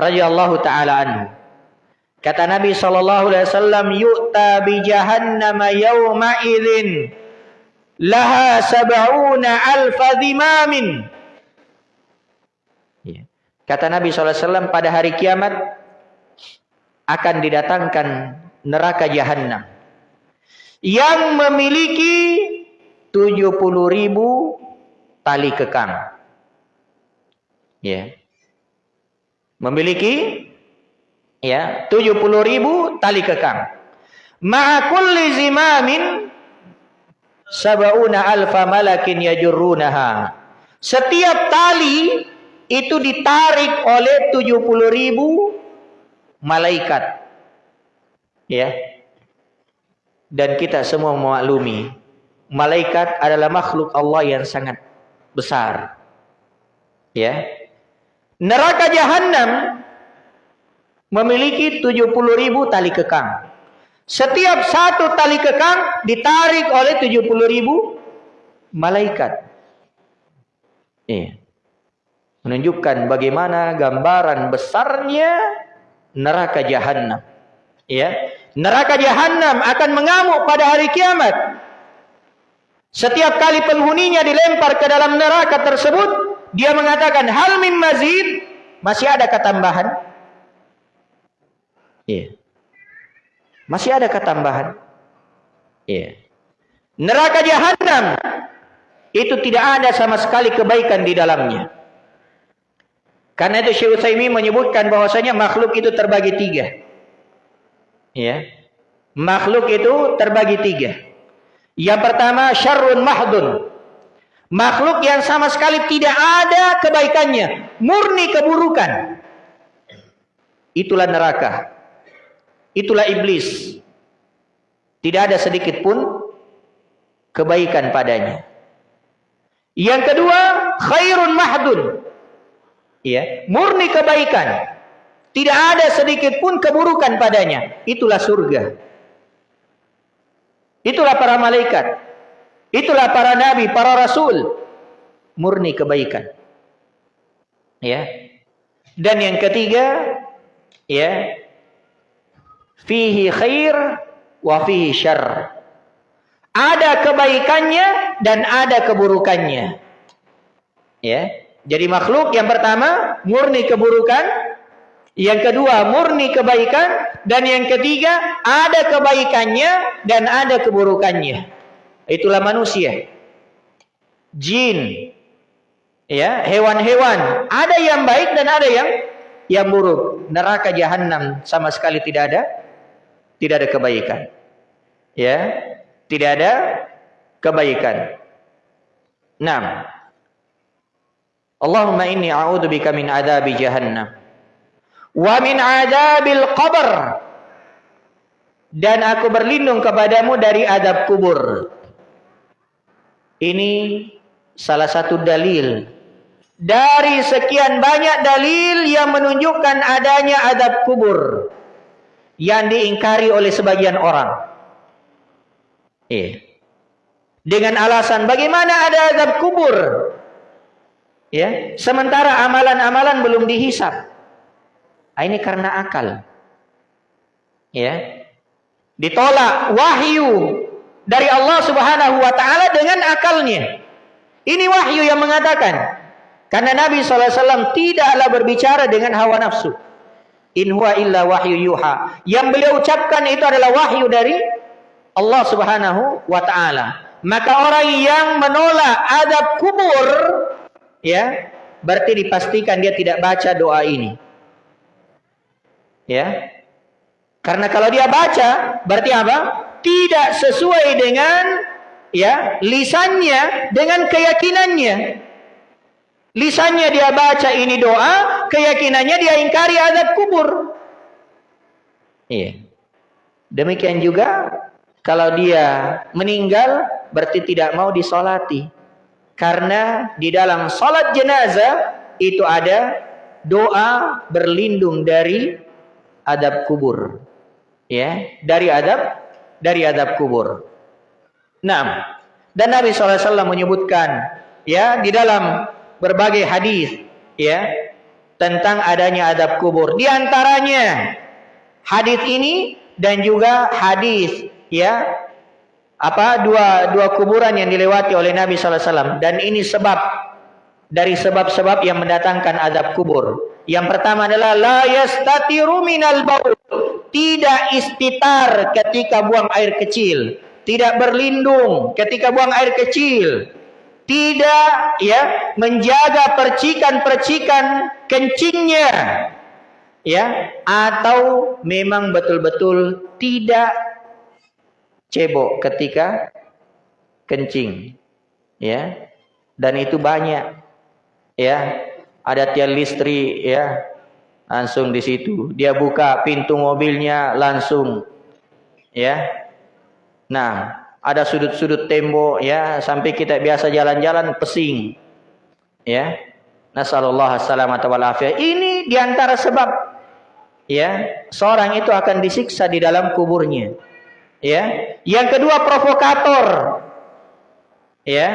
radhiyallahu taala anhu. Kata Nabi sallallahu alaihi wasallam, "Yu'ta bi jahannam yawma idzin laha sab'una alf dhimamin." Kata Nabi wasallam pada hari kiamat akan didatangkan neraka jahanam yang memiliki 70 ribu tali kekang. Ya. Memiliki ya 70 ribu tali kekang. Ma'a kulli zimamin sab'una alfa malakin yajurrunaha. Setiap tali itu ditarik oleh 70 ribu malaikat. Ya. Dan kita semua memaklumi malaikat adalah makhluk Allah yang sangat besar. Ya. Neraka jahanam memiliki 70 ribu tali kekang. Setiap satu tali kekang ditarik oleh 70 ribu malaikat. Ya. Menunjukkan bagaimana gambaran besarnya neraka jahanam ya neraka jahanam akan mengamuk pada hari kiamat. Setiap kali penghuninya dilempar ke dalam neraka tersebut dia mengatakan hal min mazid? Masih ada ketambahan. Iya. Masih ada ketambahan. Iya. Neraka jahanam itu tidak ada sama sekali kebaikan di dalamnya karena itu Syekh Utsaimin menyebutkan bahwasanya makhluk itu terbagi tiga Ya. Makhluk itu terbagi tiga. Yang pertama syarrun mahdun. Makhluk yang sama sekali tidak ada kebaikannya, murni keburukan. Itulah neraka. Itulah iblis. Tidak ada sedikit pun kebaikan padanya. Yang kedua, khairun mahdun. Ya, murni kebaikan. Tidak ada sedikit pun keburukan padanya. Itulah surga. Itulah para malaikat. Itulah para nabi, para rasul. Murni kebaikan. Ya. Dan yang ketiga, ya. Fihi khair wa fihi syarr. Ada kebaikannya dan ada keburukannya. Ya. Jadi makhluk yang pertama murni keburukan, yang kedua murni kebaikan dan yang ketiga ada kebaikannya dan ada keburukannya. Itulah manusia. Jin. Ya, hewan-hewan, ada yang baik dan ada yang yang buruk. Neraka jahanam sama sekali tidak ada tidak ada kebaikan. Ya, tidak ada kebaikan. 6. Allahumma inni a'udzubika min adzabi jahannam wa min adabil qabr dan aku berlindung kepadamu dari adab kubur. Ini salah satu dalil dari sekian banyak dalil yang menunjukkan adanya adab kubur yang diingkari oleh sebagian orang. Eh. Dengan alasan bagaimana ada adab kubur? Ya, sementara amalan-amalan belum dihisap. Ah, ini karena akal. Ya. Ditolak wahyu dari Allah Subhanahu wa taala dengan akalnya. Ini wahyu yang mengatakan karena Nabi SAW tidaklah berbicara dengan hawa nafsu. In huwa illa wahyu yuha. Yang beliau ucapkan itu adalah wahyu dari Allah Subhanahu wa taala. Maka orang yang menolak adab kubur ya, berarti dipastikan dia tidak baca doa ini. Ya. Karena kalau dia baca berarti apa? Tidak sesuai dengan ya lisannya dengan keyakinannya. Lisannya dia baca ini doa, keyakinannya dia ingkari azab kubur. Iya. Demikian juga kalau dia meninggal berarti tidak mau disolati. Karena di dalam solat jenazah itu ada doa berlindung dari adab kubur. Ya, dari adab dari adab kubur. Nah, dan Nabi SAW menyebutkan ya di dalam berbagai hadis ya tentang adanya adab kubur. Di antaranya hadis ini dan juga hadis ya apa? Dua dua kuburan yang dilewati oleh Nabi SAW dan ini sebab dari sebab-sebab yang mendatangkan adab kubur. Yang pertama adalah la yastatiru minal baul. Tidak istitar ketika buang air kecil. Tidak berlindung ketika buang air kecil, tidak ya menjaga percikan-percikan kencingnya. Ya atau memang betul-betul tidak cebok ketika kencing ya dan itu banyak ya ada tiang listrik ya langsung di situ dia buka pintu mobilnya langsung ya Nah, ada sudut-sudut tembok ya sampai kita biasa jalan-jalan pesing. Ya. Nasallallahu salamata wal. Ini di antara sebab ya seorang itu akan disiksa di dalam kuburnya. Ya. Yang kedua provokator. Ya.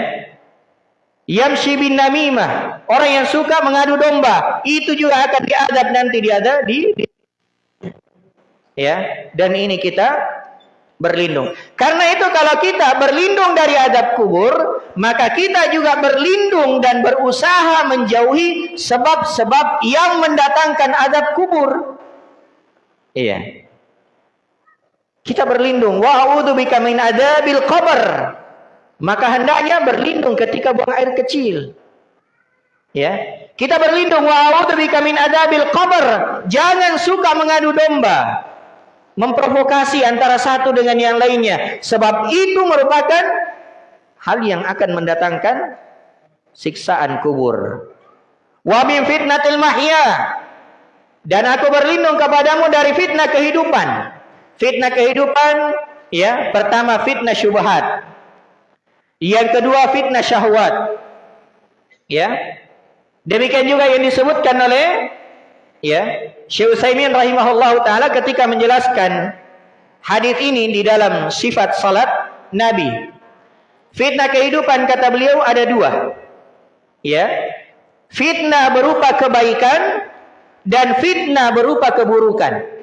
Yamshi bin namimah, orang yang suka mengadu domba, itu juga akan diadab nanti diadab di, di ya. Dan ini kita berlindung. Karena itu kalau kita berlindung dari adab kubur, maka kita juga berlindung dan berusaha menjauhi sebab-sebab yang mendatangkan adab kubur. Iya. Kita berlindung. Wa a'udzu bika min adabil qabr. Maka hendaknya berlindung ketika buang air kecil. Ya. Kita berlindung wa a'udzu bika min adabil qabr. Jangan suka mengadu domba memprovokasi antara satu dengan yang lainnya sebab itu merupakan hal yang akan mendatangkan siksaan kubur wa min fitnatil mahya dan aku berlindung kepadamu dari fitnah kehidupan fitnah kehidupan ya pertama fitnah syubhat yang kedua fitnah syahwat ya demikian juga yang disebutkan oleh ya Syekh Utsaimin rahimahullahu taala ketika menjelaskan hadis ini di dalam sifat salat Nabi. Fitnah kehidupan kata beliau ada dua. Ya. Fitnah berupa kebaikan dan fitnah berupa keburukan.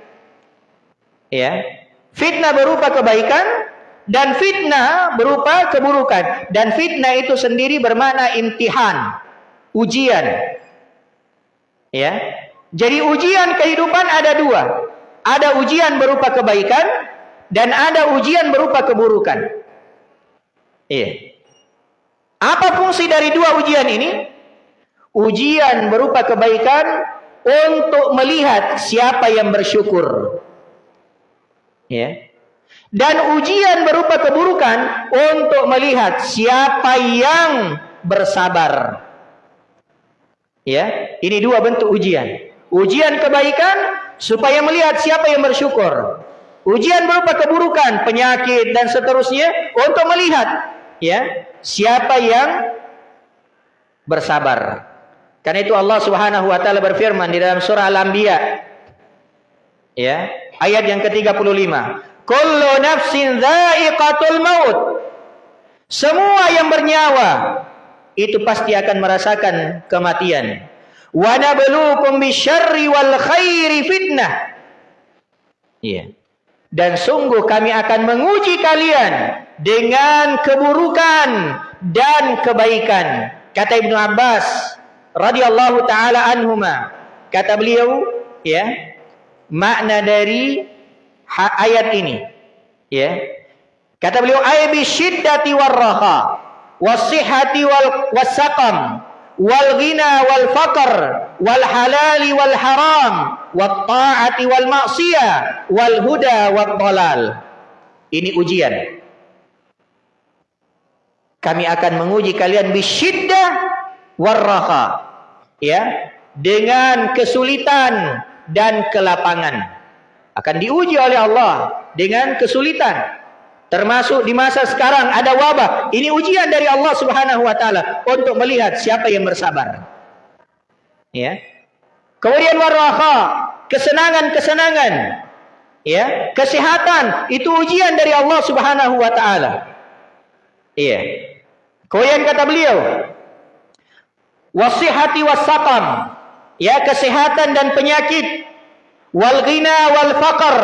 Ya. Fitnah berupa kebaikan dan fitnah berupa keburukan dan fitnah itu sendiri bermakna imtihan, ujian. Ya. Jadi ujian kehidupan ada dua. Ada ujian berupa kebaikan dan ada ujian berupa keburukan. Iya. Apa fungsi dari dua ujian ini? Ujian berupa kebaikan untuk melihat siapa yang bersyukur. Ya. Dan ujian berupa keburukan untuk melihat siapa yang bersabar. Ya, ini dua bentuk ujian. Ujian kebaikan supaya melihat siapa yang bersyukur. Ujian berupa keburukan, penyakit dan seterusnya untuk melihat ya siapa yang bersabar. Karena itu Allah Subhanahu wa taala berfirman di dalam surah Al-Anbiya ya, ayat yang ke-35. Kullu nafsin dha'iqatul maut. Semua yang bernyawa itu pasti akan merasakan kematian wa nabluukum bisyarri wal khairi fitnah. Iya. Dan sungguh kami akan menguji kalian dengan keburukan dan kebaikan. Kata Ibnu Abbas radhiyallahu taala anhuma. Kata beliau, ya, makna dari ayat ini, ya. Kata beliau, ay bi syiddati warraha wasihhati wal wasaqam wal ghina wal faqr wal halali wal haram wat ta'ati wal ma'siyah wal huda wat dalal ini ujian Kami akan menguji kalian bisyiddah warraha. Ya, dengan kesulitan dan kelapangan. Akan diuji oleh Allah dengan kesulitan. Termasuk di masa sekarang ada wabah. Ini ujian dari Allah Subhanahu wa taala untuk melihat siapa yang bersabar. Ya. Kemudian warraha, kesenangan-kesenangan. Ya, kesehatan itu ujian dari Allah Subhanahu wa taala. Iya. Kemudian kata beliau, wasihati wasaqam ya kesehatan dan penyakit. Wal ghina wal faqr.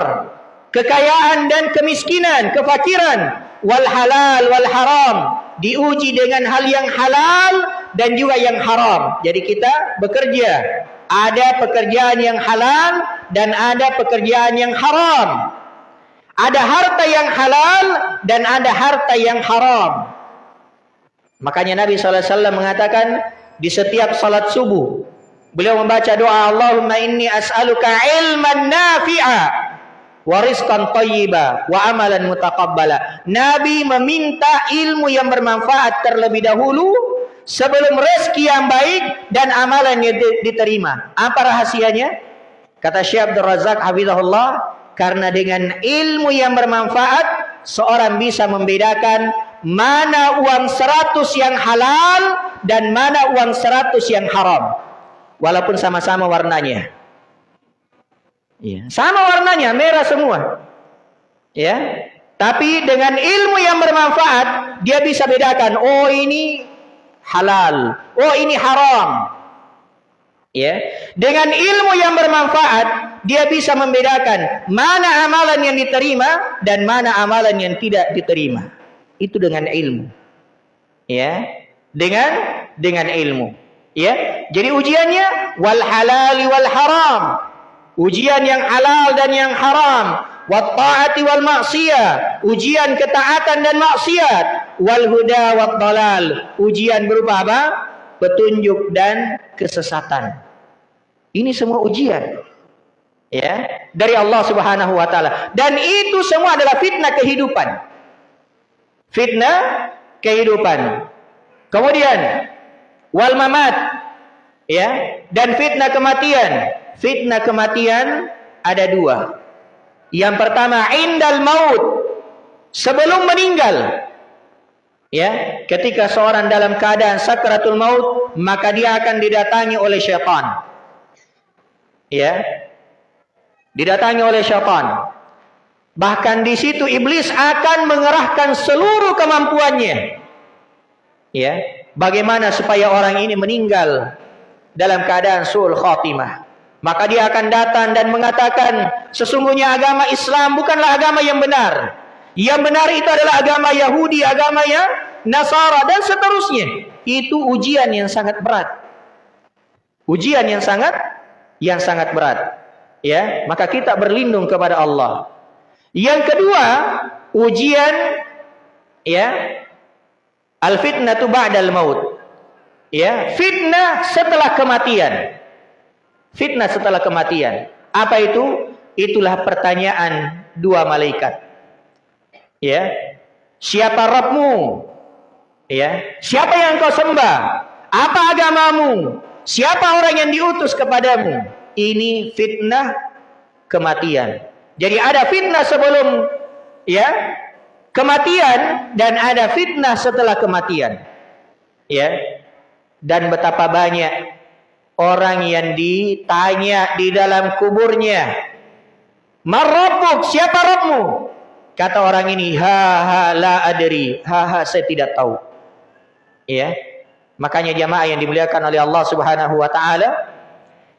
Kekayaan dan kemiskinan kefakiran. Wal halal wal haram. Diuji dengan hal yang halal dan juga yang haram. Jadi kita bekerja. Ada pekerjaan yang halal dan ada pekerjaan yang haram. Ada harta yang halal dan ada harta yang haram. Makanya Nabi SAW mengatakan di setiap salat subuh Beliau membaca doa Allahumma inni as'aluka ilman nafi'a wa rizqan thayyiba wa amalan mutaqabbala. Nabi meminta ilmu yang bermanfaat terlebih dahulu sebelum rezeki yang baik dan amalan yang diterima. Apa rahasianya? Kata Syekh Abdul Razak hafizahullah, karena dengan ilmu yang bermanfaat seorang bisa membedakan mana uang seratus yang halal dan mana uang seratus yang haram walaupun sama-sama warnanya. Ya, sama warnanya, merah semua. Ya. Tapi dengan ilmu yang bermanfaat, dia bisa bedakan, oh ini halal, oh ini haram. Ya. Dengan ilmu yang bermanfaat, dia bisa membedakan mana amalan yang diterima dan mana amalan yang tidak diterima. Itu dengan ilmu. Ya. Dengan dengan ilmu. Ya, jadi ujiannya wal halal wal haram. Ujian yang halal dan yang haram. Wat taati wal. Ujian ketaatan dan maksiat. Wal huda wat dalal. Ujian berupa apa? Petunjuk dan kesesatan. Ini semua ujian. Ya, dari Allah Subhanahu wa taala. Dan itu semua adalah fitnah kehidupan. Fitnah kehidupan. Kemudian wal mamat. Ya. Dan fitnah kematian. Fitnah kematian ada dua. Yang pertama indal maut. Sebelum meninggal. Ya. Ketika seorang dalam keadaan sakratul maut maka dia akan didatangi oleh syaitan. Ya. Didatangi oleh syaitan. Bahkan di situ iblis akan mengerahkan seluruh kemampuannya. Ya bagaimana supaya orang ini meninggal dalam keadaan suul khatimah. Maka dia akan datang dan mengatakan, sesungguhnya agama Islam bukanlah agama yang benar. Yang benar itu adalah agama Yahudi, agama yang Nasara dan seterusnya. Itu ujian yang sangat berat. Ujian yang sangat yang sangat berat. Ya, maka kita berlindung kepada Allah. Yang kedua, ujian ya Al fitnatu ba'dal maut. Ya, fitnah setelah kematian. Fitnah setelah kematian. Apa itu? Itulah pertanyaan dua malaikat. Ya. Siapa Rabbmu? Ya. Siapa yang kau sembah? Apa agamamu? Siapa orang yang diutus kepadamu? Ini fitnah kematian. Jadi ada fitnah sebelum ya kematian dan ada fitnah setelah kematian. Ya. Dan betapa banyak orang yang ditanya di dalam kuburnya. Marrabbuk, siapa Rabbmu? Kata orang ini, ha ha la adri, ha ha saya tidak tahu. Ya. Makanya jamaah yang dimuliakan oleh Allah Subhanahu wa taala,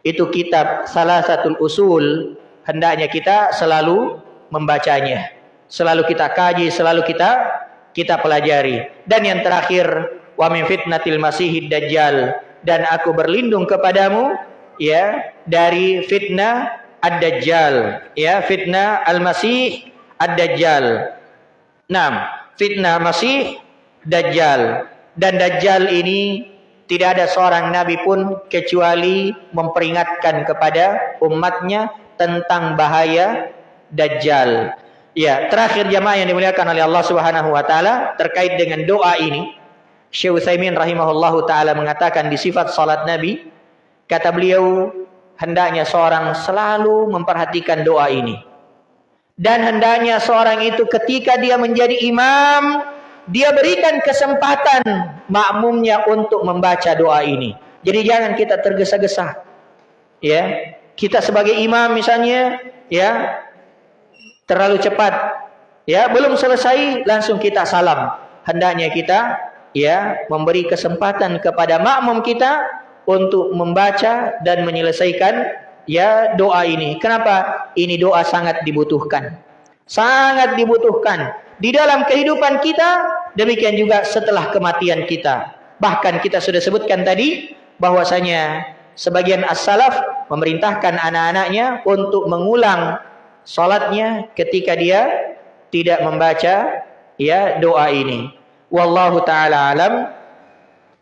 itu kitab salah satu usul hendaknya kita selalu membacanya selalu kita kaji, selalu kita kita pelajari. Dan yang terakhir, wa min fitnatil masihid dajjal dan aku berlindung kepadamu ya dari fitnah ad-dajjal ya fitnah al-masih ad-dajjal. Nah, fitnah masih dajjal dan dajjal ini tidak ada seorang nabi pun kecuali memperingatkan kepada umatnya tentang bahaya dajjal. Ya, terakhir jamaah yang dimuliakan oleh Allah Subhanahu wa taala terkait dengan doa ini. Syekh Utsaimin rahimahullahu taala mengatakan di sifat salat Nabi, kata beliau, hendaknya seorang selalu memperhatikan doa ini. Dan hendaknya seorang itu ketika dia menjadi imam, dia berikan kesempatan makmumnya untuk membaca doa ini. Jadi jangan kita tergesa-gesa. Ya, kita sebagai imam misalnya, ya, terlalu cepat. Ya, belum selesai langsung kita salam. Hendaknya kita ya memberi kesempatan kepada makmum kita untuk membaca dan menyelesaikan ya doa ini. Kenapa? Ini doa sangat dibutuhkan. Sangat dibutuhkan di dalam kehidupan kita, demikian juga setelah kematian kita. Bahkan kita sudah sebutkan tadi bahwasanya sebagian as-salaf memerintahkan anak-anaknya untuk mengulang salatnya ketika dia tidak membaca ya doa ini. Wallahu taala alam.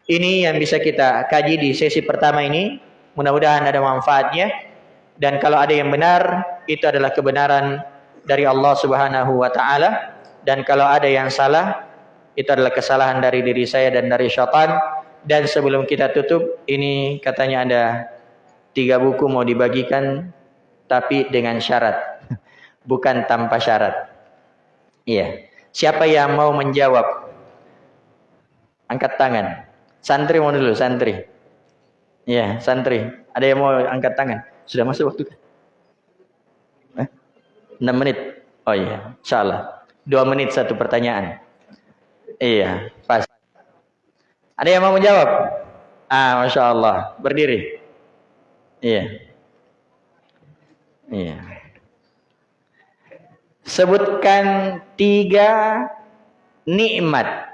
Ini yang bisa kita kaji di sesi pertama ini. Mudah-mudahan ada manfaatnya dan kalau ada yang benar itu adalah kebenaran dari Allah Subhanahu wa taala dan kalau ada yang salah itu adalah kesalahan dari diri saya dan dari syaitan dan sebelum kita tutup ini katanya ada tiga buku mau dibagikan tapi dengan syarat bukan tanpa syarat iya siapa yang mau menjawab Angkat tangan. Santri mau dulu, santri. Iya, santri. Ada yang mau angkat tangan? Sudah masuk waktu? Eh? 6 menit. Oh iya, salah. 2 menit satu pertanyaan. Iya, pas. Ada yang mau menjawab? Ah, Masya Allah. Berdiri. Iya. Iya. Sebutkan tiga nikmat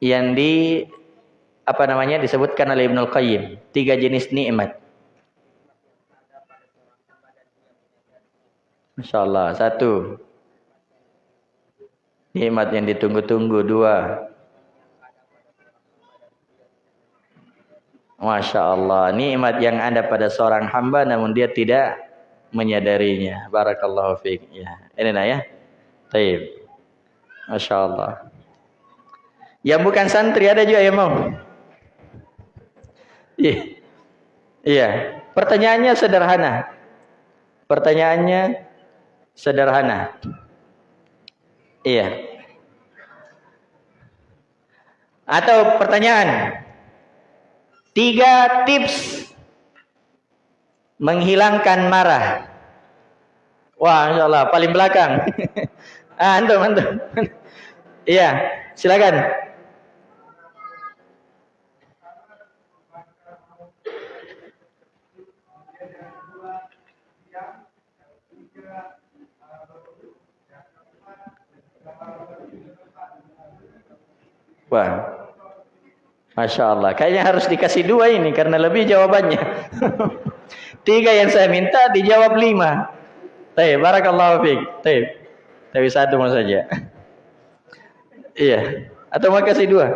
yang di apa namanya disebutkan oleh Ibnu Qayyim. Tiga jenis nikmat. Masya Allah satu. Nikmat yang ditunggu-tunggu. Dua. Masya Allah nikmat yang ada pada seorang hamba namun dia tidak menyadarinya Barakallahu fiqh ya ini nah ya Taib Masya Allah yang bukan santri ada juga yang mau. Iya. Iya. Pertanyaannya sederhana. Pertanyaannya sederhana. Iya. Atau pertanyaan. Tiga tips menghilangkan marah. Wah, insya Allah paling belakang. (laughs) ah, antum, antum. Iya, silakan. Wah. Masya Allah. Kayaknya harus dikasih dua ini karena lebih jawabannya. (laughs) Tiga yang saya minta dijawab lima. Taib. Barakallahu. Taib. Tapi satu mau saja. iya. Atau mau kasih dua?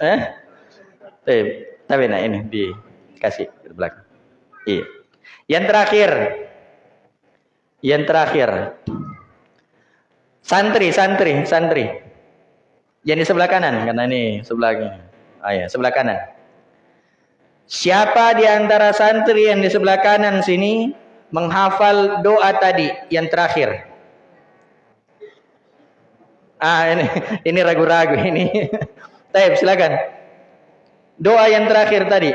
Eh? Tapi nah ini dikasih ke belakang. Iya. Yang terakhir. Yang terakhir. Santri, santri, santri. Yang di sebelah kanan, karena ini sebelah ini. Ah ya, sebelah kanan. Siapa di antara santri yang di sebelah kanan sini menghafal doa tadi yang terakhir? Ah ini ini ragu-ragu ini. (laughs) Taib silakan. Doa yang terakhir tadi.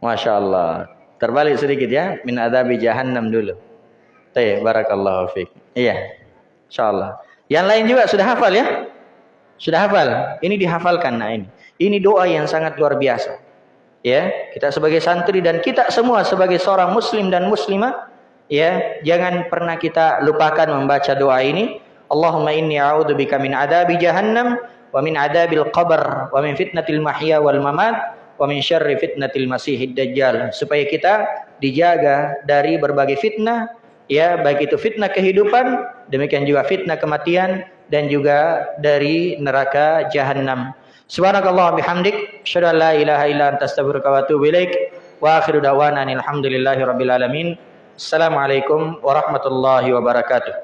Masya Allah. Terbalik sedikit ya. Min adabi jahannam dulu. Tayyib. Barakallahu fiqh. Iya. Insya Allah. Yang lain juga sudah hafal ya? Sudah hafal. Ini dihafalkan. Nah ini. Ini doa yang sangat luar biasa. Ya. Kita sebagai santri dan kita semua sebagai seorang muslim dan muslimah. Ya. Jangan pernah kita lupakan membaca doa ini. Allahumma inni a'udzubika min adabi jahannam wa min adabil qabr wa min fitnatil mahya wal mamat wa min syarri fitnatil masihid dajjal supaya kita dijaga dari berbagai fitnah ya baik itu fitnah kehidupan demikian juga fitnah kematian dan juga dari neraka jahanam. Subhanakallah bihamdik, asyhadu an la ilaha illa anta astaghfiruka wa atubu ilaik. Wa akhiru da'wana alhamdulillahi rabbil alamin. Assalamualaikum warahmatullahi wabarakatuh.